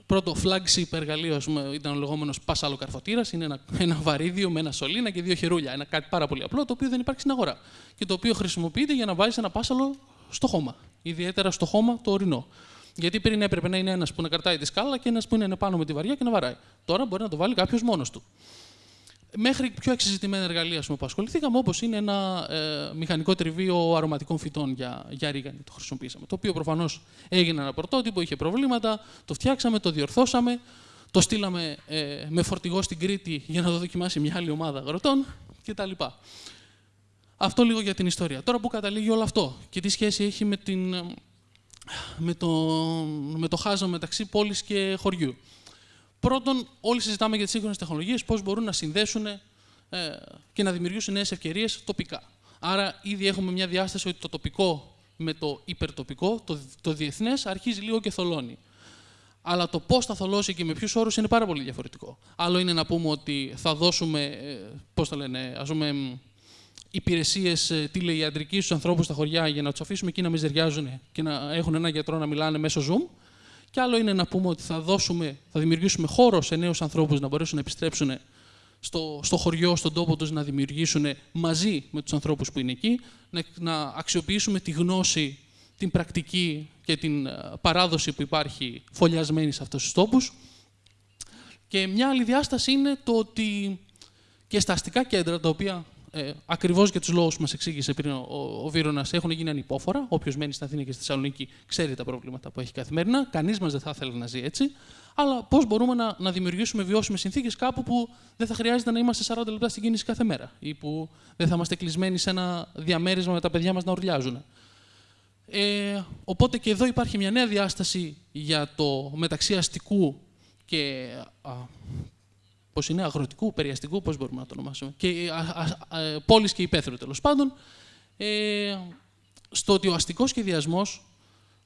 πρώτο flagship εργαλείο πούμε, ήταν ο λεγόμενος πάσαλο καρφωτήρας. Είναι ένα, ένα βαρύδιο με ένα σωλήνα και δύο χερούλια. Ένα κάτι πάρα πολύ απλό, το οποίο δεν υπάρχει στην αγορά. Και το οποίο χρησιμοποιείται για να βάζεις ένα πάσαλο στο χώμα. Ιδιαίτερα στο χώμα το ορεινό. Γιατί πριν έπρεπε να είναι ένας που να κρατάει τη σκάλα και ένας που είναι πάνω με τη βαριά και να βαράει. Τώρα μπορεί να το βάλει κάποιος μόνος του μέχρι πιο εξεζητημένα εργαλεία πούμε, που ασχοληθήκαμε, όπως είναι ένα ε, μηχανικό τριβείο αρωματικών φυτών για, για ρίγανη. Το χρησιμοποίησαμε. Το οποίο προφανώς έγινε ένα πρωτότυπο, είχε προβλήματα, το φτιάξαμε, το διορθώσαμε, το στείλαμε ε, με φορτηγό στην Κρήτη για να το δοκιμάσει μια άλλη ομάδα αγροτών κτλ. Αυτό λίγο για την ιστορία. Τώρα που καταλήγει όλο αυτό και τι σχέση έχει με, την, με, το, με το χάσμα μεταξύ πόλης και χωριού. Πρώτον, όλοι συζητάμε για τις σύγχρονες τεχνολογίες, πώς μπορούν να συνδέσουν ε, και να δημιουργήσουν νέες ευκαιρίες τοπικά. Άρα, ήδη έχουμε μια διάσταση ότι το τοπικό με το υπερτοπικό, το, το διεθνές, αρχίζει λίγο και θολώνει. Αλλά το πώς θα θολώσει και με ποιους όρους είναι πάρα πολύ διαφορετικό. Άλλο είναι να πούμε ότι θα δώσουμε, ε, πώς το λένε, ας πούμε, υπηρεσίες ε, τηλεϊατρική στους ανθρώπους στα χωριά για να τους αφήσουμε εκεί να μιζεριάζουν και να έχουν ένα γιατρό να μιλάνε μέσω Zoom. Και άλλο είναι να πούμε ότι θα, δώσουμε, θα δημιουργήσουμε χώρο σε νέους ανθρώπους να μπορέσουν να επιστρέψουν στο, στο χωριό, στον τόπο τους, να δημιουργήσουν μαζί με τους ανθρώπους που είναι εκεί, να, να αξιοποιήσουμε τη γνώση, την πρακτική και την ε, παράδοση που υπάρχει φωλιασμένη σε αυτούς τους τόπους. Και μια άλλη διάσταση είναι το ότι και στα αστικά κέντρα, τα οποία ε, ακριβώς για τους λόγους που μας εξήγησε πριν ο, ο, ο Βίρονας, έχουν γίνει ανυπόφορα. Όποιος μένει στην Αθήνα και στη Θεσσαλονίκη ξέρει τα προβλήματα που έχει καθημερινά. Κανείς μας δεν θα ήθελε να ζει έτσι. Αλλά πώς μπορούμε να, να δημιουργήσουμε βιώσιμες συνθήκες κάπου που δεν θα χρειάζεται να είμαστε 40 λεπτά στην κίνηση κάθε μέρα ή που δεν θα είμαστε κλεισμένοι σε ένα διαμέρισμα με τα παιδιά μας να ουρλιάζουν. Ε, οπότε και εδώ υπάρχει μια νέα διάσταση για το μεταξύ αστικού και α, Πώ είναι, αγροτικού, περιαστικού, πώ μπορούμε να το ονομάσουμε. Και πόλης και υπαίθρου τέλος πάντων. Ε, στο ότι ο αστικός σχεδιασμός,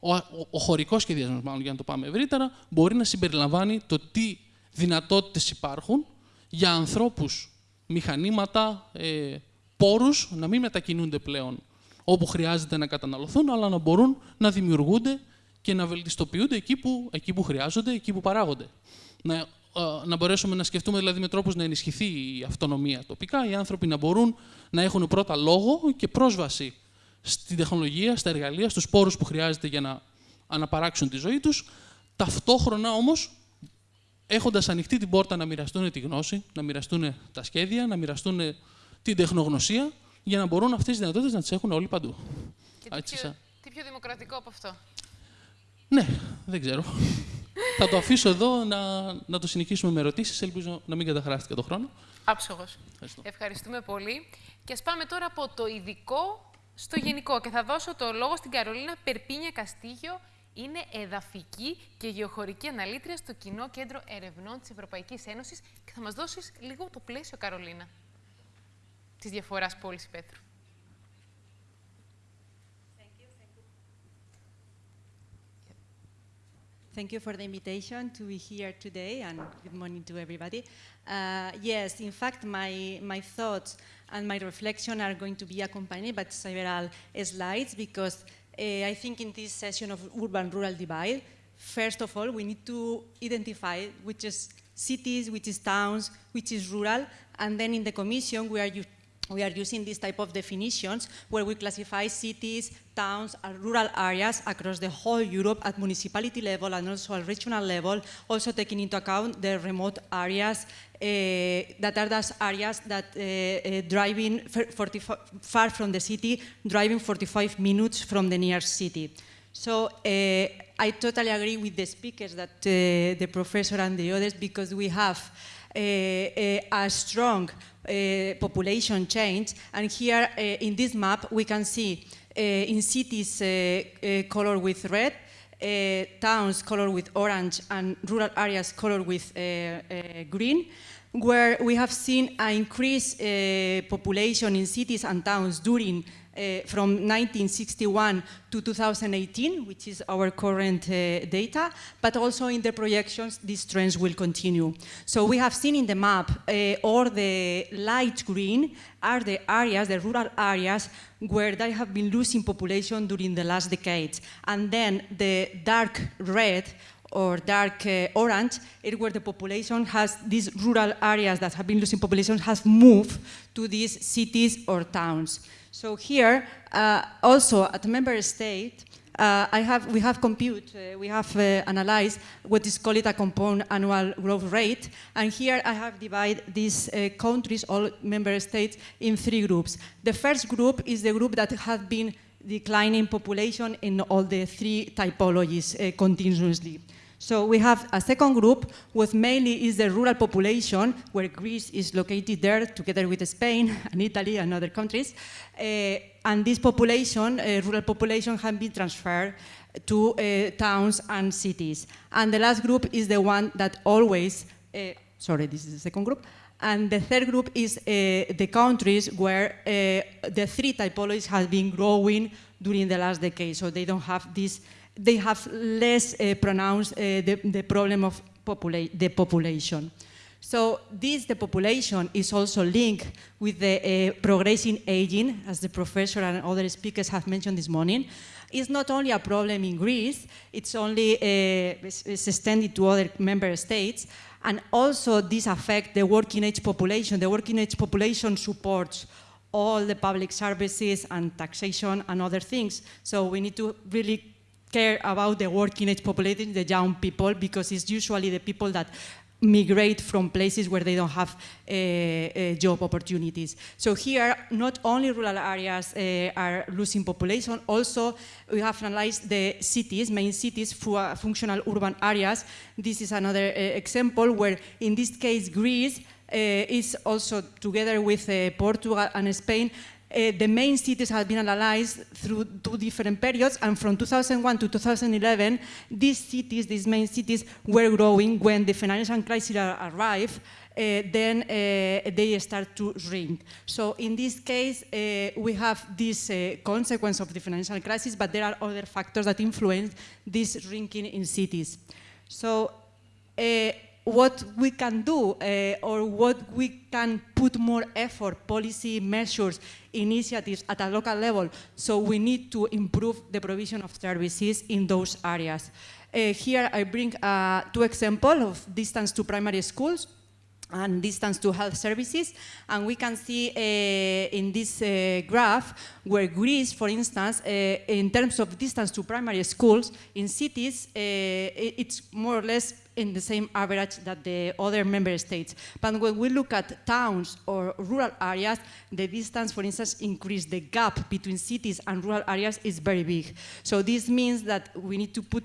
ο, ο, ο χωρικός σχεδιασμός, μάλλον για να το πάμε ευρύτερα, μπορεί να συμπεριλαμβάνει το τι δυνατότητες υπάρχουν για ανθρώπους, μηχανήματα, ε, πόρους να μην μετακινούνται πλέον όπου χρειάζεται να καταναλωθούν, αλλά να μπορούν να δημιουργούνται και να βελτιστοποιούνται εκεί που, εκεί που χρειάζονται, εκεί που παράγονται. Να να μπορέσουμε να σκεφτούμε δηλαδή με τρόπους να ενισχυθεί η αυτονομία τοπικά, οι άνθρωποι να μπορούν να έχουν πρώτα λόγο και πρόσβαση στην τεχνολογία, στα εργαλεία, στους πόρους που χρειάζεται για να αναπαράξουν τη ζωή τους, ταυτόχρονα όμως έχοντας ανοιχτή την πόρτα να μοιραστούν τη γνώση, να μοιραστούν τα σχέδια, να μοιραστούν την τεχνογνωσία, για να μπορούν αυτές τις δυνατότητες να τις έχουν όλοι παντού. Και τι, πιο, τι πιο δημοκρατικό από αυτό; Ναι, δεν ξέρω. Θα το αφήσω εδώ να, να το συνεχίσουμε με ερωτήσεις. Ελπίζω να μην καταχράστηκα το χρόνο. Άψογος. Ευχαριστούμε πολύ. Και ας πάμε τώρα από το ειδικό στο γενικό. Και θα δώσω το λόγο στην Καρολίνα Περπίνια Καστίγιο. Είναι εδαφική και γεωχωρική αναλύτρια στο Κοινό Κέντρο Ερευνών της Ευρωπαϊκής Ένωσης και θα μας δώσεις λίγο το πλαίσιο, Καρολίνα, της διαφοράς πόλης Thank you for the invitation to be here today, and good morning to everybody. Uh, yes, in fact, my, my thoughts and my reflection are going to be accompanied by several slides because uh, I think in this session of urban-rural divide, first of all, we need to identify which is cities, which is towns, which is rural, and then in the commission we are we are using this type of definitions where we classify cities, towns, and rural areas across the whole Europe at municipality level and also at regional level, also taking into account the remote areas uh, that are those areas that uh, uh, driving far from the city, driving 45 minutes from the nearest city. So I totally agree with the speakers that the professor and the others because we have a, a strong uh, population change. And here uh, in this map, we can see uh, in cities colored with red, towns colored with orange, and rural areas colored with green where we have seen an increased uh, population in cities and towns during uh, from 1961 to 2018, which is our current uh, data, but also in the projections, these trends will continue. So we have seen in the map, uh, all the light green are the areas, the rural areas, where they have been losing population during the last decades. And then the dark red or dark uh, orange, is where the population has, these rural areas that have been losing population has moved to these cities or towns. So here, uh, also at member state, uh, have, we have compute, uh, we have uh, analyzed what is called a compound annual growth rate. And here I have divided these uh, countries, all member states, in three groups. The first group is the group that has been declining population in all the three typologies uh, continuously. So we have a second group, which mainly is the rural population, where Greece is located there, together with Spain and Italy and other countries. Uh, and this population, uh, rural population, has been transferred to uh, towns and cities. And the last group is the one that always, sorry, this is the second group, and the third group is uh, the countries where uh, the three typologies have been growing during the last decade, so they don't have this they have less uh, pronounced uh, the, the, problem of popula the population. So this, the population, is also linked with the uh, progressing aging, as the professor and other speakers have mentioned this morning. It's not only a problem in Greece, it's only uh, it's extended to other member states, and also this affects the working age population. The working age population supports all the public services and taxation and other things. So we need to really care about the working age population, the young people, because it's usually the people that migrate from places where they don't have uh, uh, job opportunities. So here, not only rural areas uh, are losing population, also we have analyzed the cities, main cities, for functional urban areas. This is another example where, in this case, Greece is also, together with Portugal and Spain, uh, the main cities have been analyzed through two different periods, and from 2001 to 2011, these cities, these main cities, were growing. When the financial crisis arrived, uh, then uh, they start to shrink. So in this case, uh, we have this consequence of the financial crisis, but there are other factors that influence this shrinking in cities. So what we can do uh, or what we can put more effort, policy measures, initiatives at a local level. So we need to improve the provision of services in those areas. Uh, here I bring uh, two examples of distance to primary schools. and distance to health services. And we can see uh, in this uh, graph where Greece, for instance, uh, in terms of distance to primary schools, in cities, it's more or less in the same average that the other member states. But when we look at towns or rural areas, the distance, for instance, increased. The gap between cities and rural areas is very big. So this means that we need to put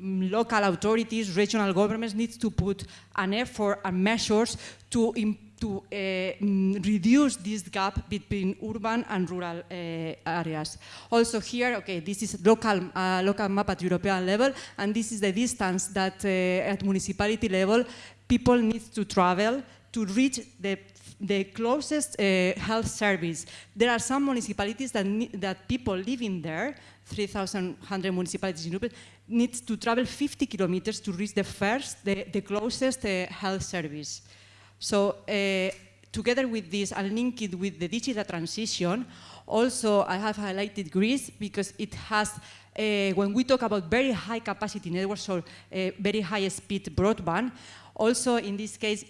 mm, local authorities, regional governments need to put an effort and measures to to uh, mm, reduce this gap between urban and rural uh, areas. Also here, okay, this is local, uh, local map at European level, and this is the distance that uh, at municipality level people need to travel to reach the the closest uh, health service. There are some municipalities that, that people living there, 3,100 municipalities in Europe, needs to travel 50 kilometers to reach the first, the, the closest uh, health service. So uh, together with this and link it with the digital transition, also I have highlighted Greece because it has uh, when we talk about very high capacity networks or uh, very high speed broadband, also in this case,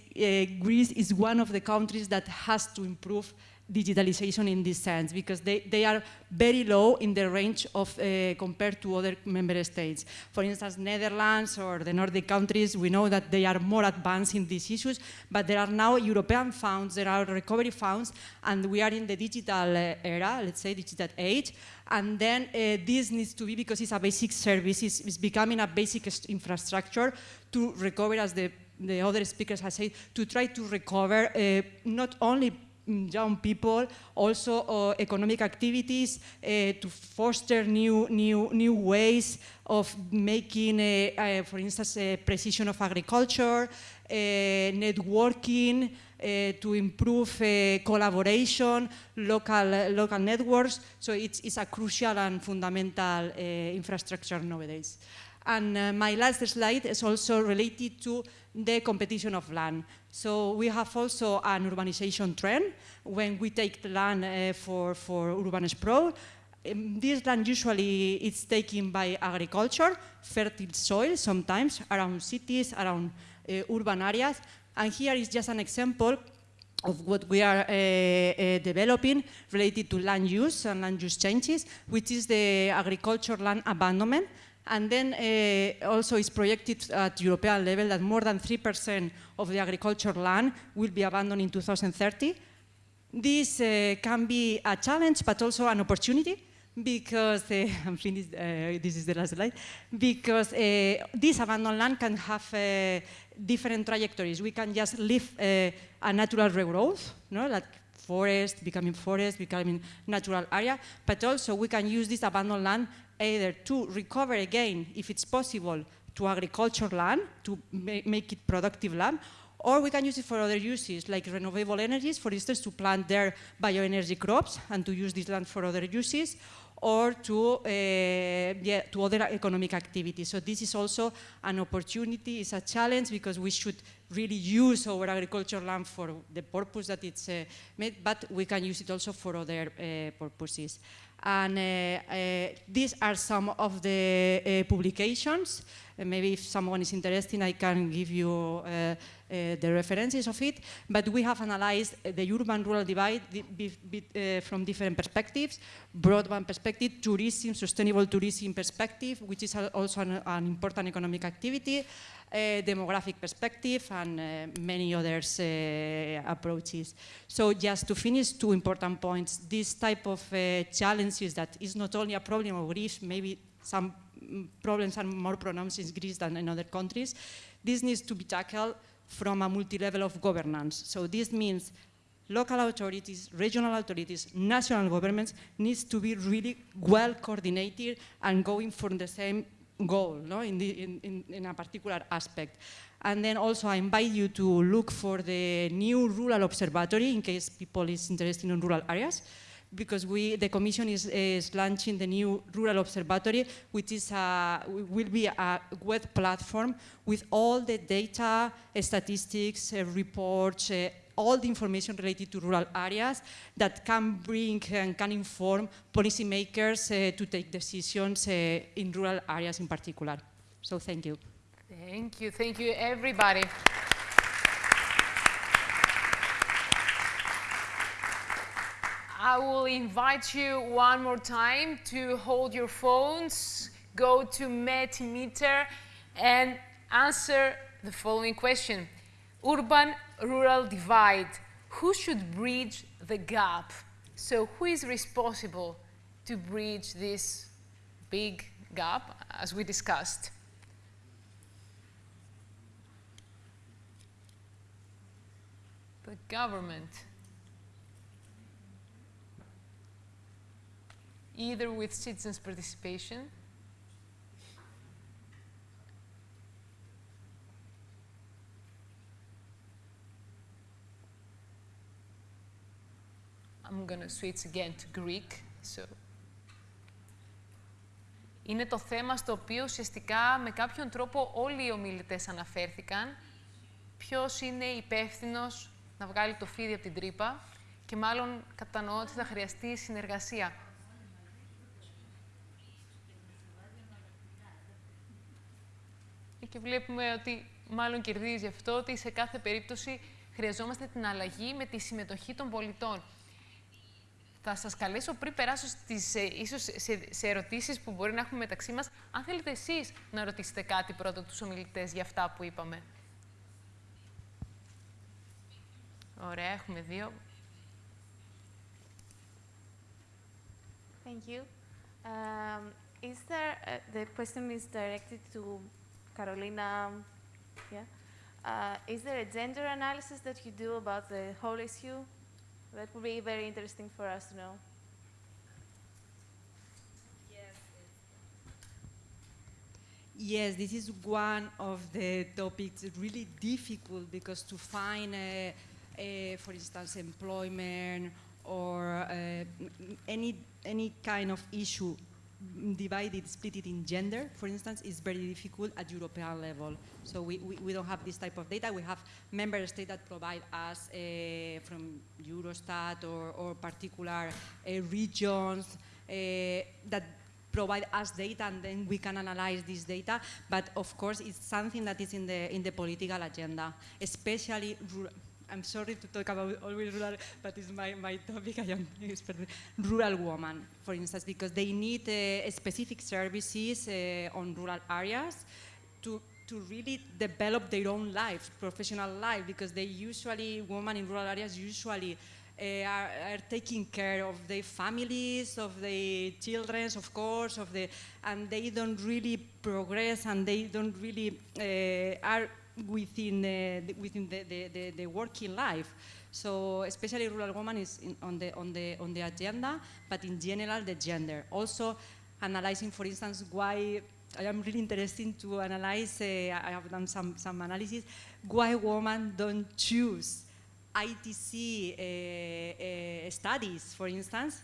Greece is one of the countries that has to improve digitalization in this sense because they, they are very low in the range of uh, compared to other member states. For instance, Netherlands or the Nordic countries, we know that they are more advanced in these issues, but there are now European funds, there are recovery funds, and we are in the digital uh, era, let's say digital age, and then uh, this needs to be, because it's a basic service, it's, it's becoming a basic infrastructure to recover, as the, the other speakers have said, to try to recover uh, not only young people, also uh, economic activities uh, to foster new, new, new ways of making, uh, for instance, precision of agriculture, networking, to improve collaboration, local, local networks. So it's, it's a crucial and fundamental infrastructure nowadays. And uh, my last slide is also related to the competition of land. So we have also an urbanization trend when we take the land uh, for, for urban sprawl. Um, this land usually is taken by agriculture, fertile soil sometimes around cities, around uh, urban areas. And here is just an example of what we are uh, uh, developing related to land use and land use changes, which is the agriculture land abandonment. And then uh, also it's projected at European level that more than 3% of the agricultural land will be abandoned in 2030. This uh, can be a challenge, but also an opportunity because, uh, I'm finished, uh, this is the last slide, because uh, this abandoned land can have uh, different trajectories. We can just live a natural regrowth, no? like forest, becoming forest, becoming natural area, but also we can use this abandoned land either to recover again, if it's possible, to agriculture land, to ma make it productive land, or we can use it for other uses, like renewable energies, for instance, to plant their bioenergy crops and to use this land for other uses, or to, uh, yeah, to other economic activities. So this is also an opportunity, it's a challenge because we should really use our agricultural land for the purpose that it's uh, made, but we can use it also for other uh, purposes. And uh, uh, these are some of the uh, publications. maybe if someone is interested, I can give you the references of it. But we have analyzed the urban-rural divide from different perspectives, broadband perspective, tourism, sustainable tourism perspective, which is also an, an important economic activity, uh, demographic perspective and uh, many other uh, approaches. So just to finish two important points, this type of challenges that is not only a problem of Greece, maybe some problems are more pronounced in Greece than in other countries. This needs to be tackled from a multi-level of governance. So this means local authorities, regional authorities, national governments needs to be really well coordinated and going for the same goal no? in, the, in, in, in, a particular aspect. And then also I invite you to look for the new rural observatory in case people is interested in rural areas because we, the Commission is, is launching the new Rural Observatory, which is a, will be a web platform with all the data, statistics, uh, reports, uh, all the information related to rural areas that can bring and can inform policymakers uh, to take decisions uh, in rural areas in particular. So thank you. Thank you. Thank you, everybody. I will invite you one more time to hold your phones, go to Metimeter and answer the following question. Urban-rural divide. Who should bridge the gap? So who is responsible to bridge this big gap, as we discussed? The government. Either with citizens' participation I'm going to switch again to Greek. So. Είναι το θέμα στο οποίο ουσιαστικά με κάποιον τρόπο όλοι οι ομιλητές αναφέρθηκαν. Ποιος είναι υπεύθυνος να βγάλει το φίδι από την τρύπα και μάλλον κατανοώ ότι θα χρειαστεί συνεργασία. Και βλέπουμε ότι μάλλον κερδίζει αυτό ότι σε κάθε περίπτωση χρειαζόμαστε την αλλαγή με τη συμμετοχή των πολιτών. Θα σας καλέσω πριν περάσω στις, ε, ίσως σε, σε ερωτήσεις που μπορεί να έχουμε μεταξύ μας, αν θέλετε εσείς να ρωτήσετε κάτι πρώτα τους ομιλητές για αυτά που είπαμε. Ωραία, έχουμε δύο. Thank you. Um, is there, uh, the question is directed to Carolina, yeah? Uh, is there a gender analysis that you do about the whole issue? That would be very interesting for us to know. Yes, this is one of the topics really difficult because to find, uh, uh, for instance, employment or uh, any any kind of issue divided, split it in gender, for instance, is very difficult at European level. So we, we, we don't have this type of data. We have member states that provide us uh, from Eurostat or, or particular uh, regions uh, that provide us data and then we can analyze this data. But of course, it's something that is in the, in the political agenda, especially I'm sorry to talk about always rural, but it's my, my topic, I am. Rural women, for instance, because they need uh, specific services uh, on rural areas to, to really develop their own life, professional life, because they usually, women in rural areas usually uh, are, are, taking care of their families, of their children, of course, of the, and they don't really progress and they don't really uh, are within, the, within the, the, the, working life. So especially rural women is in, on, the, on, the, on the agenda, but in general the gender. Also analyzing, for instance, why I am really interested to analyze, uh, I have done some, some analysis, why women don't choose ITC uh, uh, studies, for instance,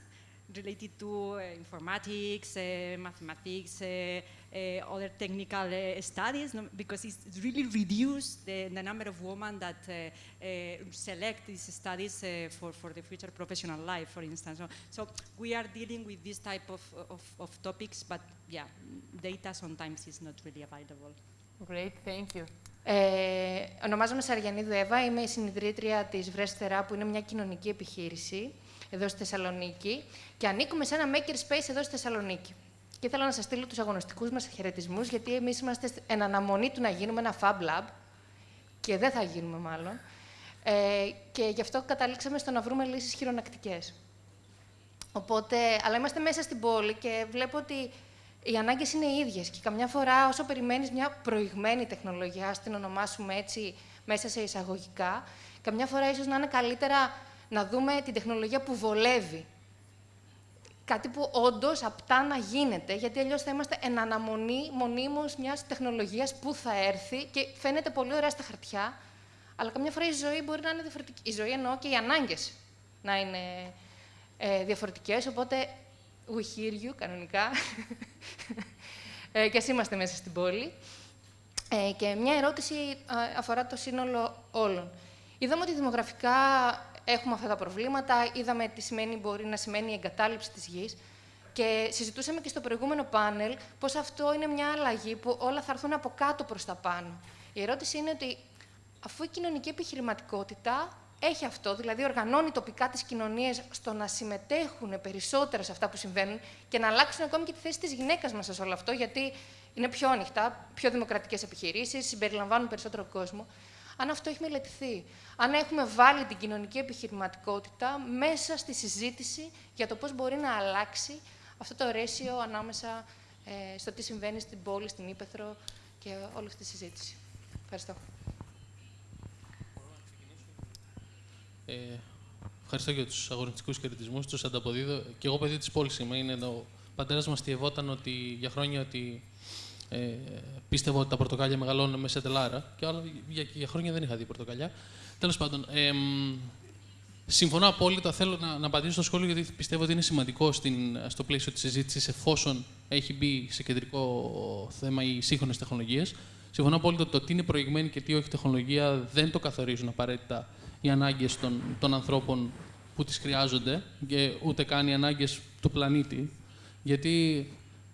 related to uh, informatics, uh, mathematics, uh, uh, other technical uh, studies no, because it's really reduced the, the number of women that uh, select these studies for, for the future professional life, for instance. So, so, we are dealing with this type of, of, of, topics, but yeah, data sometimes is not really available. Great, thank you. Ε, ονομάζομαι Σαριανίδου Εύα, είμαι η συνειδητρία της Βρέστερα, που είναι μια κοινωνική επιχείρηση εδώ στη Θεσσαλονίκη και ανήκουμε σε ένα makerspace εδώ στη Θεσσαλονίκη. Και ήθελα να σας στείλω τους αγωνιστικούς μας χαιρετισμούς, γιατί εμείς είμαστε εν αναμονή του να γίνουμε ένα Fab Lab. Και δεν θα γίνουμε, μάλλον. Ε, και γι' αυτό καταλήξαμε στο να βρούμε λύσεις χειρονακτικές. Οπότε, αλλά είμαστε μέσα στην πόλη και βλέπω ότι οι ανάγκες είναι οι ίδιες. Και καμιά φορά, όσο περιμένεις μια προηγμένη τεχνολογία, την ονομάσουμε έτσι μέσα σε εισαγωγικά, καμιά φορά ίσως να είναι καλύτερα να δούμε την τεχνολογία που βολεύει Κάτι που όντως απτά να γίνεται, γιατί αλλιώς θα είμαστε εν αναμονή μονίμως μιας τεχνολογίας που θα έρθει και φαίνεται πολύ ωραία στα χαρτιά, αλλά καμιά φορά η ζωή μπορεί να είναι διαφορετική. Η ζωή εννοώ και οι ανάγκες να είναι ε, διαφορετικές. Οπότε, we hear you κανονικά. ε, και ας είμαστε μέσα στην πόλη. Ε, και μια ερώτηση αφορά το σύνολο όλων. Είδαμε ότι δημογραφικά έχουμε αυτά τα προβλήματα, είδαμε τι σημαίνει, μπορεί να σημαίνει η εγκατάλειψη της γης και συζητούσαμε και στο προηγούμενο πάνελ πως αυτό είναι μια αλλαγή που όλα θα έρθουν από κάτω προς τα πάνω. Η ερώτηση είναι ότι αφού η κοινωνική επιχειρηματικότητα έχει αυτό, δηλαδή οργανώνει τοπικά τις κοινωνίες στο να συμμετέχουν περισσότερα σε αυτά που συμβαίνουν και να αλλάξουν ακόμη και τη θέση της γυναίκας μέσα σε όλο αυτό, γιατί είναι πιο ανοιχτά, πιο δημοκρατικές επιχειρήσεις, συμπεριλαμβάνουν περισσότερο κόσμο. Αν αυτό έχει μελετηθεί, αν έχουμε βάλει την κοινωνική επιχειρηματικότητα μέσα στη συζήτηση για το πώς μπορεί να αλλάξει αυτό το ρέσιο ανάμεσα ε, στο τι συμβαίνει στην πόλη, στην Ήπεθρο και όλη αυτή τη συζήτηση. Ευχαριστώ. Ε, ευχαριστώ για τους αγωνιστικούς χαιρετισμούς. Τους ανταποδίδω. Και εγώ, παιδί της πόλης είμαι. Είναι ο πατέρας μας τιευόταν ότι, για χρόνια ότι ε, πίστευα ότι τα πορτοκάλια μεγαλώνουν με σετελάρα. Και άλλα, για, για χρόνια δεν είχα δει πορτοκάλια. Τέλος πάντων, ε, συμφωνώ απόλυτα. Θέλω να, να απαντήσω στο σχόλιο γιατί πιστεύω ότι είναι σημαντικό στην, στο πλαίσιο της συζήτησης εφόσον έχει μπει σε κεντρικό θέμα οι σύγχρονες τεχνολογίες. Συμφωνώ απόλυτα ότι το τι είναι προηγμένη και τι όχι τεχνολογία δεν το καθορίζουν απαραίτητα οι ανάγκες των, των ανθρώπων που τις χρειάζονται και ούτε καν οι ανάγκες του πλανήτη. Γιατί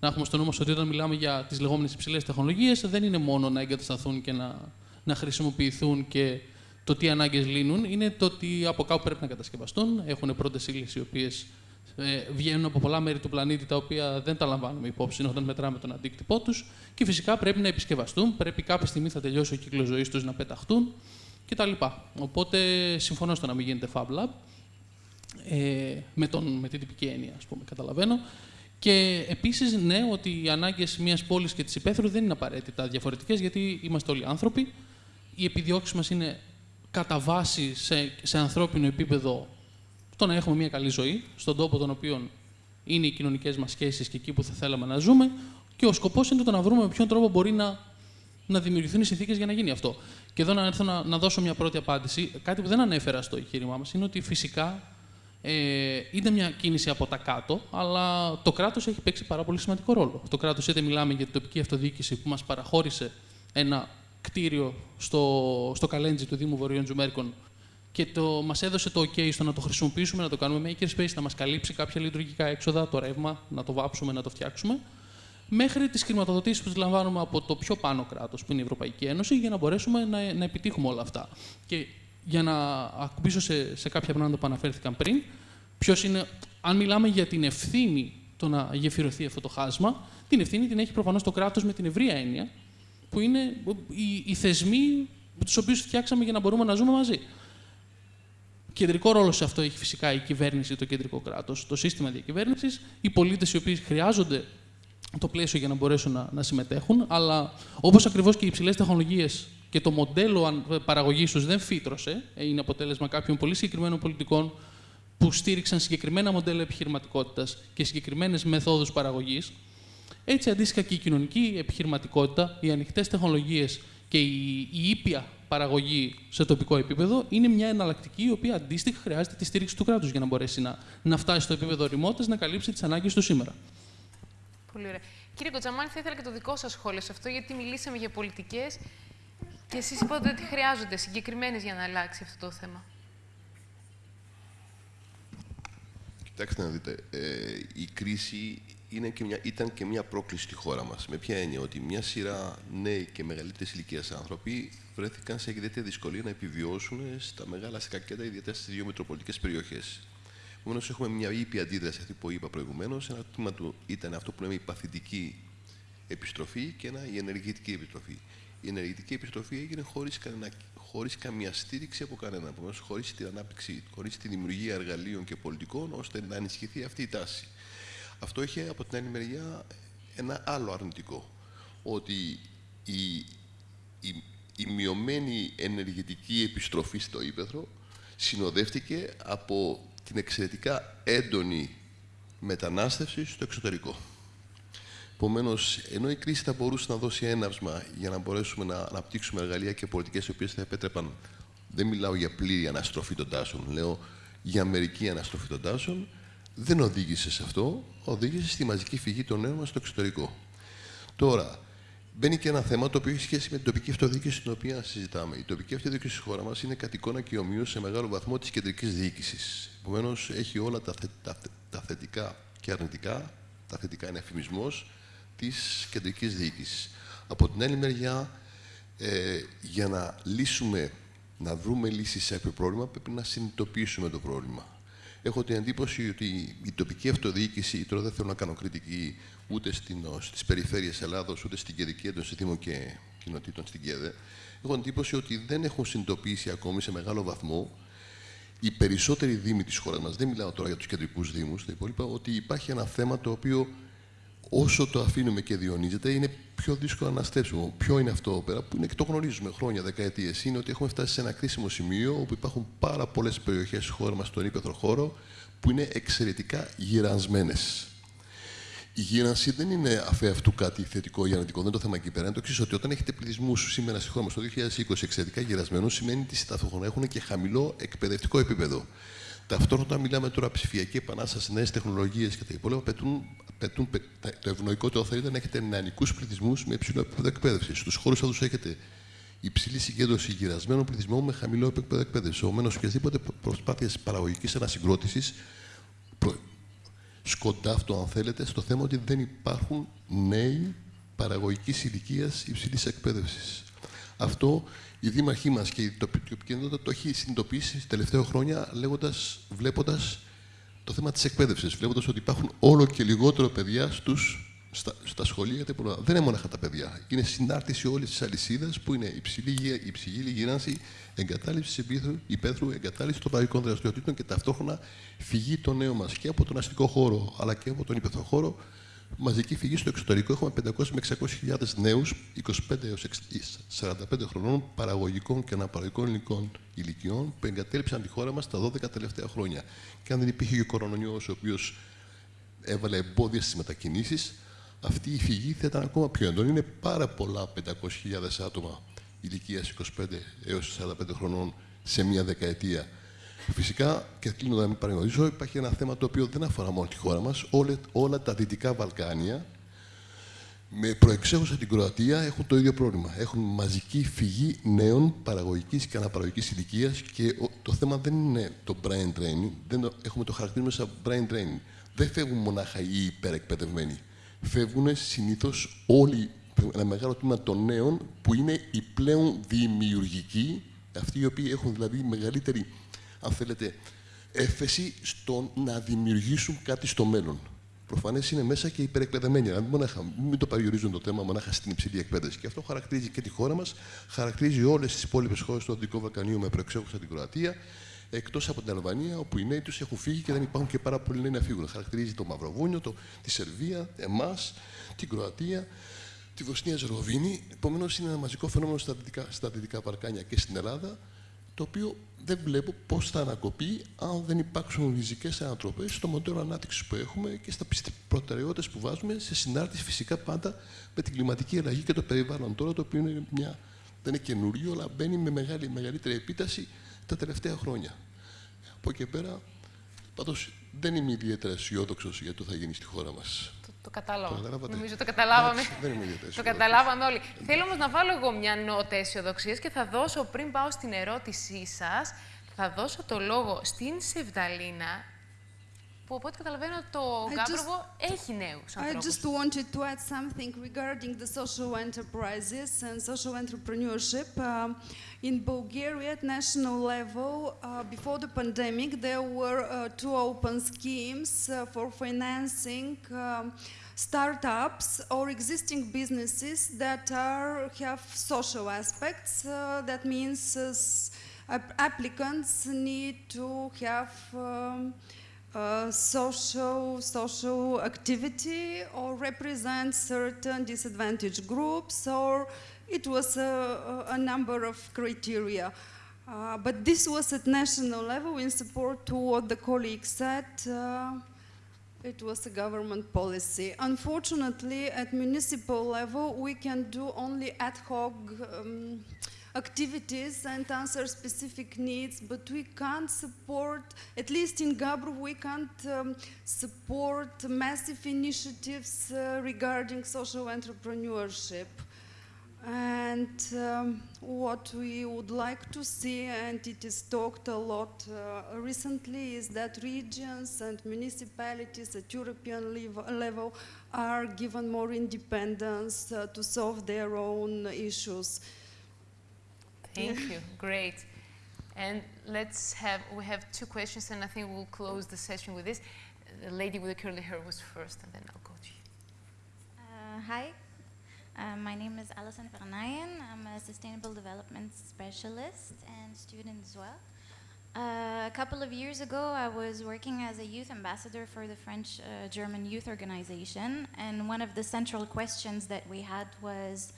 να έχουμε στο νου μας ότι όταν μιλάμε για τις λεγόμενες υψηλές τεχνολογίες δεν είναι μόνο να εγκατασταθούν και να, να χρησιμοποιηθούν και το τι ανάγκες λύνουν, είναι το ότι από κάπου πρέπει να κατασκευαστούν. Έχουν πρώτες ύλε οι οποίες ε, βγαίνουν από πολλά μέρη του πλανήτη τα οποία δεν τα λαμβάνουμε υπόψη όταν μετράμε τον αντίκτυπό τους. Και φυσικά πρέπει να επισκευαστούν. Πρέπει κάποια στιγμή θα τελειώσει ο κύκλος ζωής τους να πεταχτούν κτλ. Οπότε συμφωνώ στο να μην γίνεται Fab Lab, ε, με, τον, με την τυπική έννοια, ας πούμε, καταλαβαίνω. Και επίσης, ναι, ότι οι ανάγκες μιας πόλης και της υπαίθρου δεν είναι απαραίτητα διαφορετικές, γιατί είμαστε όλοι άνθρωποι. Οι επιδιώξεις μας είναι κατά βάση σε, σε ανθρώπινο επίπεδο το να έχουμε μια καλή ζωή, στον τόπο τον οποίο είναι οι κοινωνικές μας σχέσεις και εκεί που θα θέλαμε να ζούμε. Και ο σκοπός είναι το να βρούμε με ποιον τρόπο μπορεί να, να δημιουργηθούν οι συνθήκες για να γίνει αυτό. Και εδώ να έρθω να, να δώσω μια πρώτη απάντηση. Κάτι που δεν ανέφερα στο εγχείρημά μας είναι ότι φυσικά ε, είναι μια κίνηση από τα κάτω, αλλά το κράτος έχει παίξει πάρα πολύ σημαντικό ρόλο. Το κράτος, είτε μιλάμε για την τοπική αυτοδιοίκηση που μας παραχώρησε ένα κτίριο στο, στο Καλέντζι του Δήμου Βορείων Τζουμέρκων και το, μας έδωσε το OK στο να το χρησιμοποιήσουμε, να το κάνουμε makerspace, να μας καλύψει κάποια λειτουργικά έξοδα, το ρεύμα, να το βάψουμε, να το φτιάξουμε μέχρι τις χρηματοδοτήσεις που λαμβάνουμε από το πιο πάνω κράτος, που είναι η Ευρωπαϊκή Ένωση, για να μπορέσουμε να, να επιτύχουμε όλα αυτά. Και για να ακούσω σε, σε κάποια πράγματα που αναφέρθηκαν πριν, ποιος είναι, αν μιλάμε για την ευθύνη το να γεφυρωθεί αυτό το χάσμα, την ευθύνη την έχει προφανώς το κράτος με την ευρία έννοια, που είναι οι, οι θεσμοί τους οποίους φτιάξαμε για να μπορούμε να ζούμε μαζί. Κεντρικό ρόλο σε αυτό έχει φυσικά η κυβέρνηση, το κεντρικό κράτος, το σύστημα διακυβέρνησης, οι πολίτες οι οποίοι χρειάζονται το πλαίσιο για να μπορέσουν να, να συμμετέχουν. Αλλά όπως ακριβώς και οι υψηλές τεχνολογίες και το μοντέλο παραγωγής τους δεν φύτρωσε, ε, είναι αποτέλεσμα κάποιων πολύ συγκεκριμένων πολιτικών που στήριξαν συγκεκριμένα μοντέλα επιχειρηματικότητας και συγκεκριμένες μεθόδους παραγωγής. Έτσι, αντίστοιχα και η κοινωνική επιχειρηματικότητα, οι ανοιχτές τεχνολογίες και η, η ήπια παραγωγή σε τοπικό επίπεδο είναι μια εναλλακτική η οποία αντίστοιχα χρειάζεται τη στήριξη του κράτους για να μπορέσει να, να φτάσει στο επίπεδο ρημότητας να καλύψει τις ανάγκες του σήμερα. Πολύ ωραία. Κύριε Κοτζαμάνη, θα ήθελα και το δικό σας σχόλιο σε αυτό, γιατί μιλήσαμε για πολιτικές και εσείς είπατε ότι χρειάζονται συγκεκριμένες για να αλλάξει αυτό το θέμα. Κοιτάξτε να δείτε, ε, η κρίση είναι και μια, ήταν και μια πρόκληση στη χώρα μας. Με ποια έννοια, ότι μια σειρά νέοι και μεγαλύτερης ηλικίας άνθρωποι βρέθηκαν σε ιδιαίτερη δυσκολία να επιβιώσουν στα μεγάλα αστικά κέντρα, ιδιαίτερα στις δύο μετροπολιτικές περιοχές. Επομένως, έχουμε μια ήπια αντίδραση αυτή που είπα προηγουμένως. Ένα τμήμα του ήταν αυτό που λέμε η παθητική επιστροφή και ένα η ενεργητική επιστροφή. Η ενεργητική επιστροφή έγινε χωρίς χωρίς καμία στήριξη από κανέναν. Επομένως, χωρίς την ανάπτυξη, χωρίς τη δημιουργία εργαλείων και πολιτικών ώστε να ενισχυθεί αυτή η τάση. Αυτό είχε από την άλλη μεριά ένα άλλο αρνητικό. Ότι η, η, η μειωμένη ενεργητική επιστροφή στο ύπεθρο συνοδεύτηκε από την εξαιρετικά έντονη μετανάστευση στο εξωτερικό. Επομένως, ενώ η κρίση θα μπορούσε να δώσει έναυσμα για να μπορέσουμε να αναπτύξουμε εργαλεία και πολιτικές οι οποίες θα επέτρεπαν, δεν μιλάω για πλήρη αναστροφή των τάσεων, λέω για μερική αναστροφή των τάσεων, δεν οδήγησε σε αυτό, οδήγησε στη μαζική φυγή των νέων μας στο εξωτερικό. Τώρα, μπαίνει και ένα θέμα το οποίο έχει σχέση με την τοπική αυτοδιοίκηση την οποία συζητάμε. Η τοπική αυτοδιοίκηση στη χώρα μας είναι κατ' εικόνα και ομοίως σε μεγάλο βαθμό της κεντρικής διοίκησης. Επομένως, έχει όλα τα, τα, τα, θετικά και αρνητικά. Τα θετικά είναι εφημισμό της κεντρικής διοίκησης. Από την άλλη μεριά, ε, για να λύσουμε να βρούμε λύσεις σε κάποιο πρόβλημα, πρέπει να συνειδητοποιήσουμε το πρόβλημα. Έχω την εντύπωση ότι η τοπική αυτοδιοίκηση, τώρα δεν θέλω να κάνω κριτική ούτε στις περιφέρειες Ελλάδος, ούτε στην κεντρική έντονση Δήμων και κοινοτήτων στην ΚΕΔΕ, έχω την εντύπωση ότι δεν έχουν συνειδητοποιήσει ακόμη σε μεγάλο βαθμό οι περισσότεροι δήμοι της χώρας μας, δεν μιλάω τώρα για τους κεντρικούς Δήμους, τα υπόλοιπα, ότι υπάρχει ένα θέμα το οποίο όσο το αφήνουμε και διονύζεται, είναι πιο δύσκολο να αναστρέψουμε. Ποιο είναι αυτό πέρα, που είναι και το γνωρίζουμε χρόνια, δεκαετίες, είναι ότι έχουμε φτάσει σε ένα κρίσιμο σημείο όπου υπάρχουν πάρα πολλές περιοχές στη χώρα μας, στον ύπεθρο χώρο, που είναι εξαιρετικά γυρασμένε. Η γύρανση δεν είναι αφ' αυτού κάτι θετικό ή αρνητικό. Δεν είναι το θέμα εκεί πέρα. Είναι το εξής, ότι όταν έχετε πληθυσμούς σήμερα στη χώρα μας το 2020 εξαιρετικά γυρασμένους, σημαίνει ότι ταυτόχρονα έχουν και χαμηλό εκπαιδευτικό επίπεδο. Ταυτόχρονα, μιλάμε τώρα ψηφιακή επανάσταση, νέες τεχνολογίες και τα υπόλοιπα, απαιτούν, απαιτούν το ευνοϊκότερο θα ήταν να έχετε νεανικούς πληθυσμούς με υψηλό επίπεδο εκπαίδευσης. Στους χώρους αυτού έχετε υψηλή συγκέντρωση γυρασμένων πληθυσμών με χαμηλό επίπεδο εκπαίδευσης. Επομένως, οποιασδήποτε προσπάθειε παραγωγικής ανασυγκρότησης σκοντάφτω, αν θέλετε, στο θέμα ότι δεν υπάρχουν νέοι παραγωγικής ηλικίας υψηλής εκπαίδευσης. Αυτό η δήμαρχή μας και η τοπική κοινότητα το έχει συνειδητοποιήσει τα τελευταία χρόνια, λέγοντας, βλέποντας το θέμα της εκπαίδευσης. Βλέποντας ότι υπάρχουν όλο και λιγότερο παιδιά στους, στα, στα σχολεία. Δεν είναι μόνο τα παιδιά. Είναι συνάρτηση όλης της αλυσίδας που είναι υψηλή, υψηλή γύρανση, εγκατάλειψη υπαίθρου, εγκατάλειψη των παραγωγικών δραστηριοτήτων και ταυτόχρονα φυγή των νέων μας και από τον αστικό χώρο αλλά και από τον υπαίθρο χώρο μαζική φυγή στο εξωτερικό. Έχουμε 500 με 600.000 νέους 25 έως 45 χρονών παραγωγικών και αναπαραγωγικών υλικών ηλικιών που εγκατέλειψαν τη χώρα μας τα 12 τελευταία χρόνια. Και αν δεν υπήρχε ο κορονοϊός, ο οποίος έβαλε εμπόδια στις μετακινήσεις, αυτή η φυγή θα ήταν ακόμα πιο έντονη. Είναι πάρα πολλά 500.000 άτομα ηλικίας 25 έως 45 χρονών σε μία δεκαετία Φυσικά, και κλείνω να μην παραγνωρίζω, υπάρχει ένα θέμα το οποίο δεν αφορά μόνο τη χώρα μας. Όλα, όλα τα Δυτικά Βαλκάνια, με προεξέχουσα την Κροατία, έχουν το ίδιο πρόβλημα. Έχουν μαζική φυγή νέων παραγωγικής και αναπαραγωγικής ηλικίας και το θέμα δεν είναι το brain training, δεν έχουμε το χαρακτήρισμα σαν brain training. Δεν φεύγουν μονάχα οι υπερεκπαιδευμένοι. Φεύγουν συνήθως όλοι, ένα μεγάλο τμήμα των νέων που είναι οι πλέον δημιουργικοί, αυτοί οι οποίοι έχουν δηλαδή μεγαλύτερη αν θέλετε, έφεση στο να δημιουργήσουν κάτι στο μέλλον. Προφανές είναι μέσα και υπερεκπαιδευμένοι. Δηλαδή, μονάχα, μην το περιορίζουν το θέμα μονάχα στην υψηλή εκπαίδευση. Και αυτό χαρακτηρίζει και τη χώρα μας, χαρακτηρίζει όλες τις υπόλοιπες χώρες του Δυτικού Βαλκανίου με προεξέχουσα την Κροατία, εκτός από την Αλβανία, όπου οι νέοι τους έχουν φύγει και δεν υπάρχουν και πάρα πολλοί νέοι να φύγουν. Χαρακτηρίζει το Μαυροβούνιο, το, τη Σερβία, εμάς, την Κροατία, τη Βοσνία Ζεροβίνη. Επομένως, είναι ένα μαζικό φαινόμενο στα δυτικά, στα δυτικά Βαλκάνια και στην Ελλάδα, το οποίο δεν βλέπω πώς θα ανακοπεί αν δεν υπάρξουν ριζικές ανατροπές στο μοντέλο ανάπτυξης που έχουμε και στα προτεραιότητες που βάζουμε σε συνάρτηση φυσικά πάντα με την κλιματική αλλαγή και το περιβάλλον τώρα, το οποίο είναι μια, δεν είναι καινούριο, αλλά μπαίνει με μεγάλη, μεγαλύτερη επίταση τα τελευταία χρόνια. Από εκεί πέρα, πάντως δεν είμαι ιδιαίτερα αισιόδοξος για το θα γίνει στη χώρα μας. Το κατάλαβα. Νομίζω το καταλάβαμε. Δεν είμαι το καταλάβαμε όλοι. Θέλω όμως να βάλω εγώ μια νότα αισιοδοξίας και θα δώσω, πριν πάω στην ερώτησή σας, θα δώσω το λόγο στην Σεβδαλίνα, που από ό,τι καταλαβαίνω το Γκάμπροβο έχει νέους ανθρώπους. I just wanted to add something regarding the social enterprises and social entrepreneurship. Uh, in Bulgaria, at national level, uh, before the pandemic, there were uh, two open schemes uh, for financing um, startups or existing businesses that are, have social aspects. Uh, that means uh, applicants need to have um, uh, social, social activity or represent certain disadvantaged groups or it was a, a number of criteria. Uh, but this was at national level in support to what the colleague said. Uh, it was a government policy. Unfortunately, at municipal level, we can do only ad hoc um, activities and answer specific needs, but we can't support, at least in Gabru, we can't um, support massive initiatives uh, regarding social entrepreneurship. And um, what we would like to see, and it is talked a lot uh, recently, is that regions and municipalities at European level are given more independence uh, to solve their own issues. Thank you. Great. And let's have, we have two questions, and I think we'll close the session with this. The lady with the curly hair was first, and then I'll go to you. Uh, hi, uh, my name is Alison Vernayen. I'm a sustainable development specialist and student as well. Uh, a couple of years ago, I was working as a youth ambassador for the French uh, German Youth Organization, and one of the central questions that we had was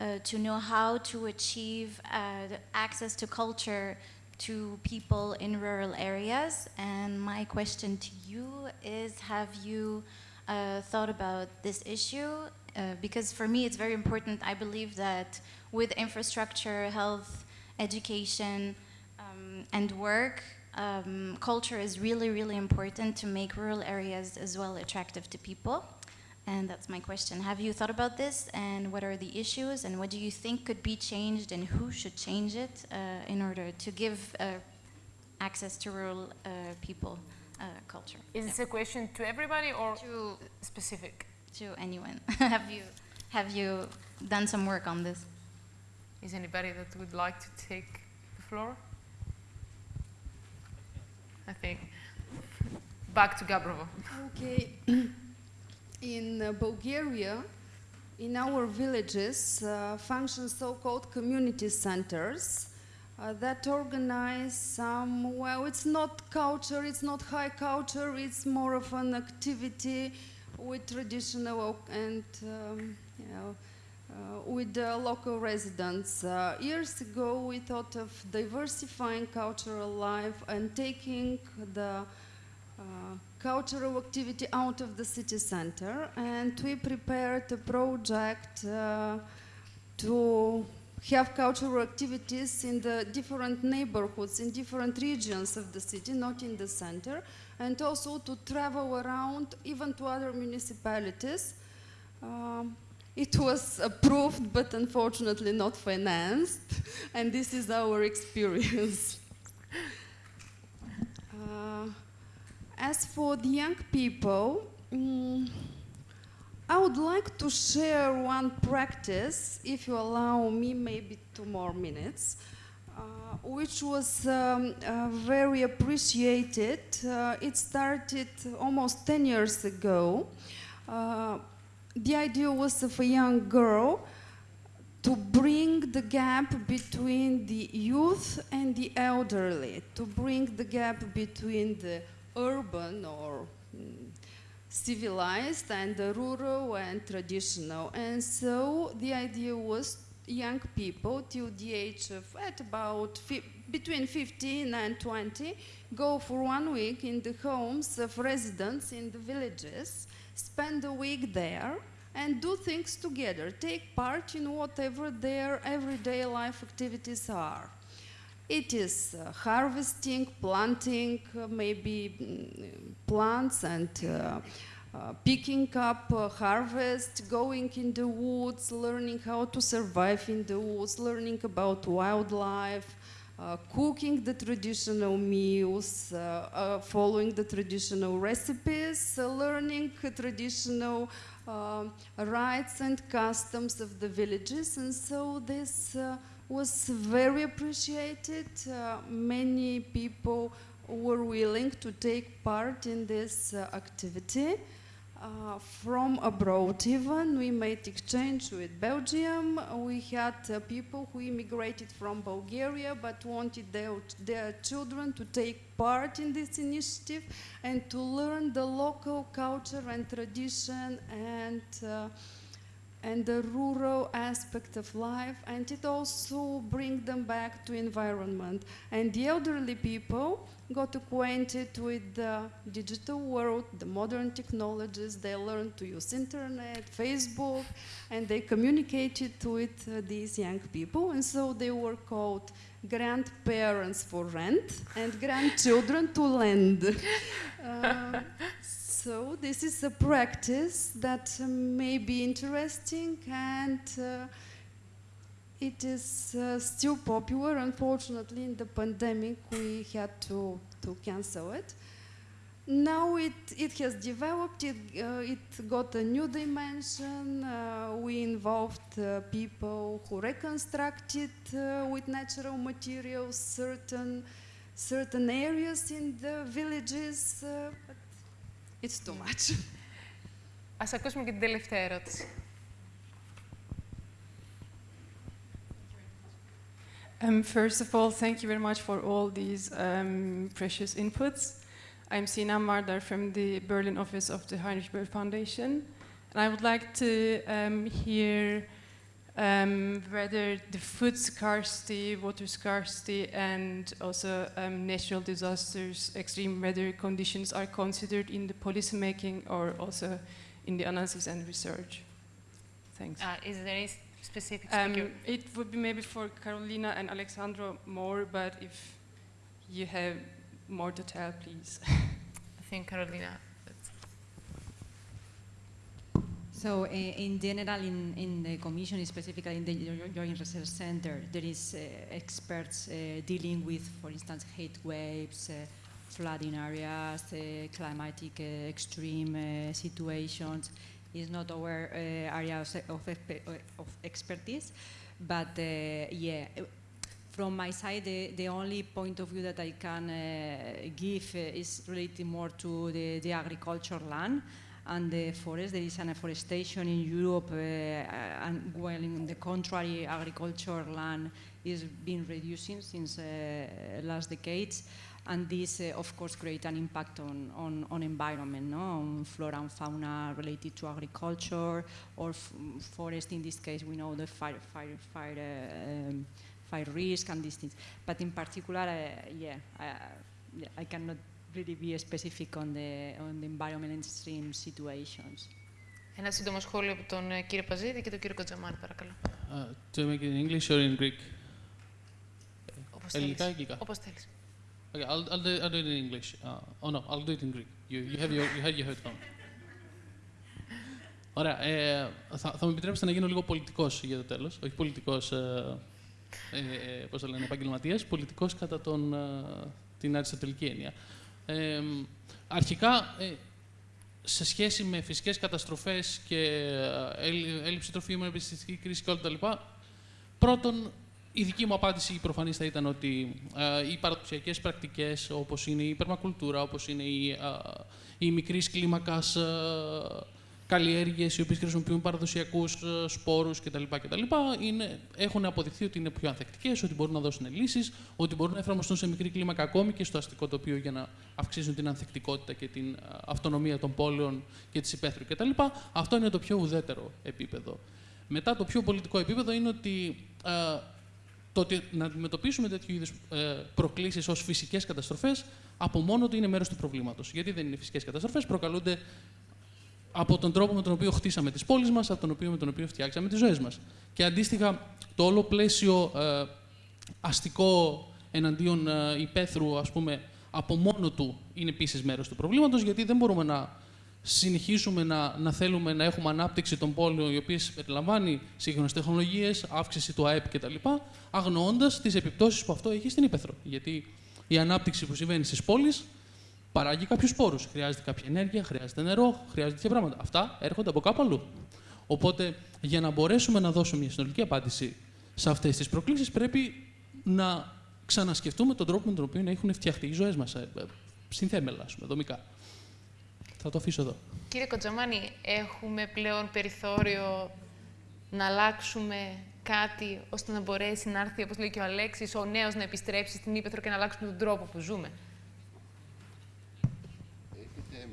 uh, to know how to achieve uh, access to culture to people in rural areas. And my question to you is Have you uh, thought about this issue? Uh, because for me, it's very important. I believe that with infrastructure, health, education, um, and work, um, culture is really, really important to make rural areas as well attractive to people. And that's my question. Have you thought about this? And what are the issues? And what do you think could be changed? And who should change it uh, in order to give uh, access to rural uh, people uh, culture? Is this a question to everybody or To, specific? to anyone. have you have you done some work on this? Is anybody that would like to take the floor? I think. Back to Gabrovo. Okay. In uh, Bulgaria, in our villages, uh, function so-called community centers uh, that organize some, well, it's not culture, it's not high culture, it's more of an activity with traditional and, um, you know, uh, with the local residents. Uh, years ago, we thought of diversifying cultural life and taking the uh, cultural activity out of the city center, and we prepared a project uh, to have cultural activities in the different neighborhoods, in different regions of the city, not in the center, and also to travel around even to other municipalities. Um, it was approved, but unfortunately not financed, and this is our experience. As for the young people, mm, I would like to share one practice, if you allow me, maybe two more minutes, uh, which was um, uh, very appreciated. Uh, it started almost 10 years ago. Uh, the idea was of a young girl to bring the gap between the youth and the elderly, to bring the gap between the urban or mm, civilized and the rural and traditional. And so the idea was young people till the age of at about between 15 and 20 go for one week in the homes of residents in the villages, spend a week there and do things together, take part in whatever their everyday life activities are. It is uh, harvesting, planting, uh, maybe mm, plants and uh, uh, picking up uh, harvest, going in the woods, learning how to survive in the woods, learning about wildlife, cooking the traditional meals, following the traditional recipes, learning traditional um, rites and customs of the villages. And so this was very appreciated. Uh, many people were willing to take part in this uh, activity. Uh, from abroad even, we made exchange with Belgium. We had uh, people who immigrated from Bulgaria but wanted their, their children to take part in this initiative and to learn the local culture and tradition and uh, and the rural aspect of life and it also bring them back to environment. And the elderly people got acquainted with the digital world the modern technologies. They learned to use internet facebook and they communicated with uh, these young people. And so they were called grandparents for rent and grandchildren to lend. Uh, so this is a practice that uh, may be interesting and uh, it is uh, still popular. Unfortunately, in the pandemic, we had to, to cancel it. now it, it has developed, it, uh, it got a new dimension. Uh, we involved uh, people who reconstructed with natural materials certain, certain areas in the villages, it's too much. Ας ακούσουμε και την τελευταία ερώτηση. Um, first of all, thank you very much for all these um, precious inputs. I'm Sina Mardar from the Berlin office of the Heinrich Böll Foundation. And I would like to um, hear um, whether the food scarcity, water scarcity, and also um, natural disasters, extreme weather conditions are considered in the policy making or also in the analysis and research. Thanks. Uh, is there any specific Um, it would be maybe for Carolina and Alexandro more, but if you have more to tell, please. I think Carolina. So, uh, in general, in, in the Commission, specifically in the Jo- Joint Research Center, there is uh, experts uh, dealing with, for instance, heat waves, flooding areas, climatic extreme situations. It's not our uh, area of, of, expertise, but uh, yeah, from my side, the, the only point of view that I can uh, give is related more to the, the agriculture land and the forest. There is an afforestation in Europe, uh, and while in the contrary, agriculture land is been reducing since uh, last decades. And this, uh, of course, create an impact on, on, on environment, no? on flora and fauna related to agriculture or forest. In this case, we know the fire, fire, fire, uh, um, fire risk and these things. But in particular, uh, yeah, uh, yeah, I cannot really be specific on the, on the environment and extreme situations. Ένα σύντομο σχόλιο από τον ε, κύριο Παζίδη και τον κύριο Κοτζαμάνη, παρακαλώ. Uh, to make it in English or in Greek? Όπως Ελληνικά ή θέλεις. αγγλικά; Όπως θέλεις. Okay, I'll, I'll, do, I'll do it in English. Uh, oh no, I'll do it in Greek. You, you have your, you had your headphone. Ωραία. Ε, θα, θα μου επιτρέψετε να γίνω λίγο πολιτικός για το τέλος. Όχι πολιτικός, ε, ε, ε, πώς το λένε, επαγγελματίας, πολιτικός κατά τον, ε, την αριστοτελική έννοια. Ε, αρχικά, ε, σε σχέση με φυσικές καταστροφές και ε, έλλει- έλλειψη τροφίμων, επιστημιστική κρίση και όλα τα λοιπά, πρώτον, η δική μου απάντηση η προφανής θα ήταν ότι ε, οι παραδοσιακές πρακτικές, όπως είναι η περμακουλτούρα, όπως είναι η, ε, οι μικρής κλίμακας ε, καλλιέργειες, οι οποίες χρησιμοποιούν παραδοσιακούς ε, σπόρους κτλ. κτλ είναι, έχουν αποδειχθεί ότι είναι πιο ανθεκτικές, ότι μπορούν να δώσουν λύσεις, ότι μπορούν να εφαρμοστούν σε μικρή κλίμακα ακόμη και στο αστικό τοπίο για να αυξήσουν την ανθεκτικότητα και την ε, αυτονομία των πόλεων και της υπαίθρου κτλ. Αυτό είναι το πιο ουδέτερο επίπεδο. Μετά το πιο πολιτικό επίπεδο είναι ότι ε, το ότι να αντιμετωπίσουμε τέτοιου είδους προκλήσεις ως φυσικές καταστροφές από μόνο του είναι μέρος του προβλήματος. Γιατί δεν είναι φυσικές καταστροφές, προκαλούνται από τον τρόπο με τον οποίο χτίσαμε τις πόλεις μας, από τον οποίο με τον οποίο φτιάξαμε τις ζωές μας. Και αντίστοιχα, το όλο πλαίσιο ε, αστικό εναντίον ε, υπαίθρου, ας πούμε, από μόνο του είναι επίσης μέρος του προβλήματος, γιατί δεν μπορούμε να συνεχίσουμε να, να θέλουμε να έχουμε ανάπτυξη των πόλεων, οι οποίες περιλαμβάνει σύγχρονες τεχνολογίες, αύξηση του ΑΕΠ κτλ., αγνοώντας τις επιπτώσεις που αυτό έχει στην ύπεθρο. Γιατί η ανάπτυξη που συμβαίνει στις πόλεις παράγει κάποιους πόρου. Χρειάζεται κάποια ενέργεια, χρειάζεται νερό, χρειάζεται τέτοια πράγματα. Αυτά έρχονται από κάπου αλλού. Οπότε, για να μπορέσουμε να δώσουμε μια συνολική απάντηση σε αυτές τις προκλήσεις, πρέπει να ξανασκεφτούμε τον τρόπο με τον οποίο έχουν φτιαχτεί οι ζωές μας. Συνθέμελα, ας πούμε, δομικά. Θα το αφήσω εδώ. Κύριε Κοτζαμάνη, έχουμε πλέον περιθώριο να αλλάξουμε κάτι ώστε να μπορέσει να έρθει, όπως λέει και ο Αλέξης, ο νέος να επιστρέψει στην Ήπεθρο και να αλλάξουμε τον τρόπο που ζούμε;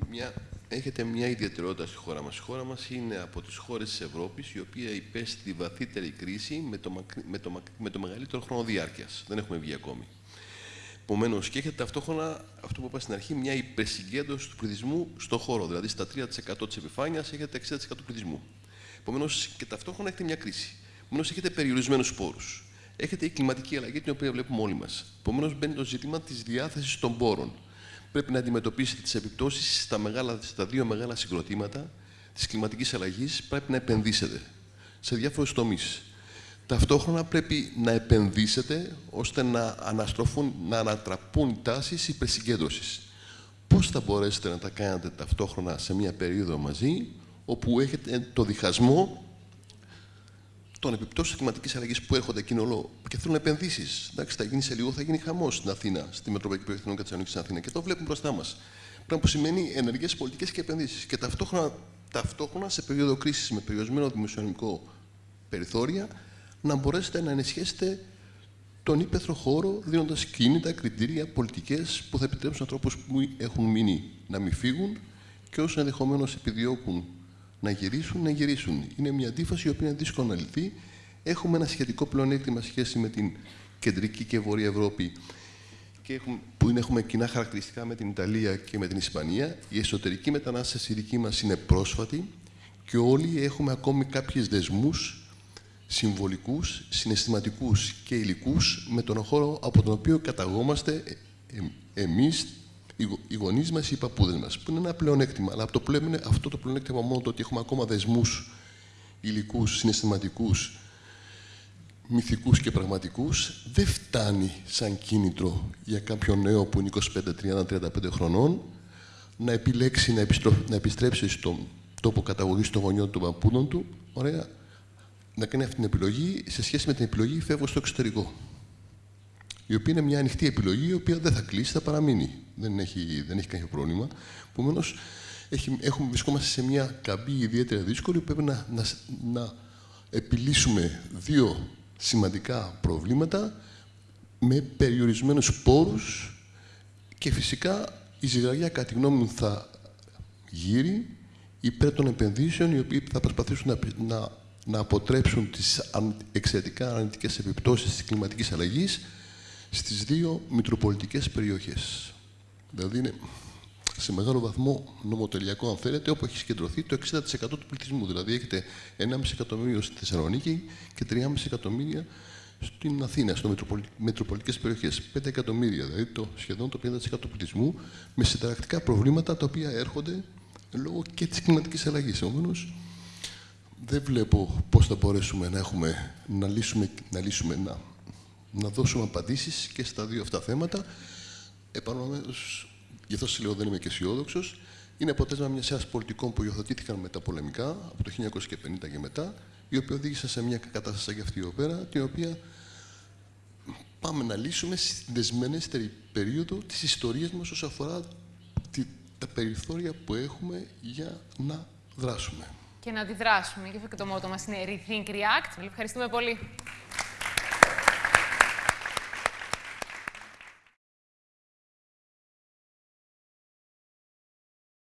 Έχετε μια, έχετε μια ιδιαιτερότητα στη χώρα μας. Η χώρα μας είναι από τις χώρες της Ευρώπης η οποία υπέστη τη βαθύτερη κρίση με το, μακρι- με το, μακ- με το μεγαλύτερο χρόνο διάρκειας. Δεν έχουμε βγει ακόμη. Επομένως, και έχετε ταυτόχρονα αυτό που είπα στην αρχή, μια υπερσυγκέντρωση του πληθυσμού στον χώρο. Δηλαδή, στα 3% της επιφάνειας έχετε 60% του πληθυσμού. Επομένως, και ταυτόχρονα έχετε μια κρίση. Επομένως, έχετε περιορισμένους πόρου. Έχετε η κλιματική αλλαγή την οποία βλέπουμε όλοι μας. Επομένως, μπαίνει το ζήτημα της διάθεσης των πόρων. Πρέπει να αντιμετωπίσετε τις επιπτώσεις στα, μεγάλα, στα δύο μεγάλα συγκροτήματα της κλιματικής αλλαγής. Πρέπει να επενδύσετε σε διάφορους τομείς. Ταυτόχρονα πρέπει να επενδύσετε ώστε να, αναστροφούν, να ανατραπούν τάσεις υπερσυγκέντρωσης. πώς θα μπορέσετε να τα κάνετε ταυτόχρονα σε μια περίοδο μαζί, όπου έχετε το διχασμό των επιπτώσεων κλιματικής αλλαγής που έρχονται εκείνο όλο και θέλουν επενδύσεις. Εντάξει, θα γίνει σε λίγο, θα γίνει χαμός στην Αθήνα, στη Μετροπολιτική Περιοχή των Κατσανίκη στην Αθήνας. Και το βλέπουμε μπροστά μας. Πράγμα που σημαίνει ενεργές πολιτικές και επενδύσεις. Και ταυτόχρονα, ταυτόχρονα σε περίοδο κρίσης με περιορισμένο δημοσιονομικό περιθώρια, να μπορέσετε να ενισχύσετε τον ύπεθρο χώρο, δίνοντας κίνητα, κριτήρια, πολιτικές που θα επιτρέψουν ανθρώπους που έχουν μείνει να μην φύγουν και όσοι ενδεχομένως επιδιώκουν να γυρίσουν, να γυρίσουν. Είναι μια αντίφαση η οποία είναι δύσκολο να λυθεί. Έχουμε ένα σχετικό πλεονέκτημα σχέση με την κεντρική και βόρεια Ευρώπη και έχουμε, που είναι, έχουμε κοινά χαρακτηριστικά με την Ιταλία και με την Ισπανία. Η εσωτερική μετανάστευση δική μας είναι πρόσφατη και όλοι έχουμε ακόμη κάποιες δεσμούς συμβολικούς, συναισθηματικούς και υλικούς με τον χώρο από τον οποίο καταγόμαστε ε, ε, εμείς, οι γονείς μας, οι παππούδες μας. Που είναι ένα πλεονέκτημα. Αλλά αυτό το, πλέον, αυτό το πλεονέκτημα μόνο το ότι έχουμε ακόμα δεσμούς υλικούς, συναισθηματικούς, μυθικούς και πραγματικούς, δεν φτάνει σαν κίνητρο για κάποιον νέο που είναι 25, 30, 35 χρονών να επιλέξει να, να επιστρέψει στον τόπο καταγωγής των γονιών των παππούδων του, ωραία, να κάνει αυτή την επιλογή σε σχέση με την επιλογή φεύγω στο εξωτερικό. Η οποία είναι μια ανοιχτή επιλογή, η οποία δεν θα κλείσει, θα παραμείνει. Δεν έχει, δεν έχει κάποιο πρόβλημα. Επομένως, έχουμε, βρισκόμαστε σε μια καμπή ιδιαίτερα δύσκολη που πρέπει να, να, να επιλύσουμε δύο σημαντικά προβλήματα με περιορισμένους πόρους και φυσικά η ζυγαριά, κατά τη γνώμη μου, θα γύρει υπέρ των επενδύσεων οι οποίοι θα προσπαθήσουν να, να να αποτρέψουν τις εξαιρετικά αρνητικές επιπτώσεις της κλιματικής αλλαγής στις δύο μητροπολιτικές περιοχές. Δηλαδή είναι σε μεγάλο βαθμό νομοτελειακό, αν θέλετε, όπου έχει συγκεντρωθεί το 60% του πληθυσμού. Δηλαδή έχετε 1,5 εκατομμύριο στη Θεσσαλονίκη και 3,5 εκατομμύρια στην Αθήνα, στο μητροπολιτικές περιοχές. 5 εκατομμύρια, δηλαδή το, σχεδόν το 50% του πληθυσμού, με συνταρακτικά προβλήματα τα οποία έρχονται λόγω και της κλιματικής αλλαγής. Επομένως, δεν βλέπω πώς θα μπορέσουμε να, έχουμε, να λύσουμε, να, λύσουμε να, να δώσουμε απαντήσεις και στα δύο αυτά θέματα. Επαναλαμβάνω, γι' αυτό σας λέω δεν είμαι και αισιόδοξος. Είναι αποτέλεσμα μιας σειράς πολιτικών που υιοθετήθηκαν με τα πολεμικά, από το 1950 και μετά, οι οποίοι οδήγησαν σε μια κατάσταση σαν και αυτή εδώ πέρα, την οποία πάμε να λύσουμε στη δεσμενέστερη περίοδο της ιστορίας μας όσον αφορά τα περιθώρια που έχουμε για να δράσουμε και να αντιδράσουμε. Γι' αυτό και το μότο μας είναι Rethink React. Ευχαριστούμε πολύ.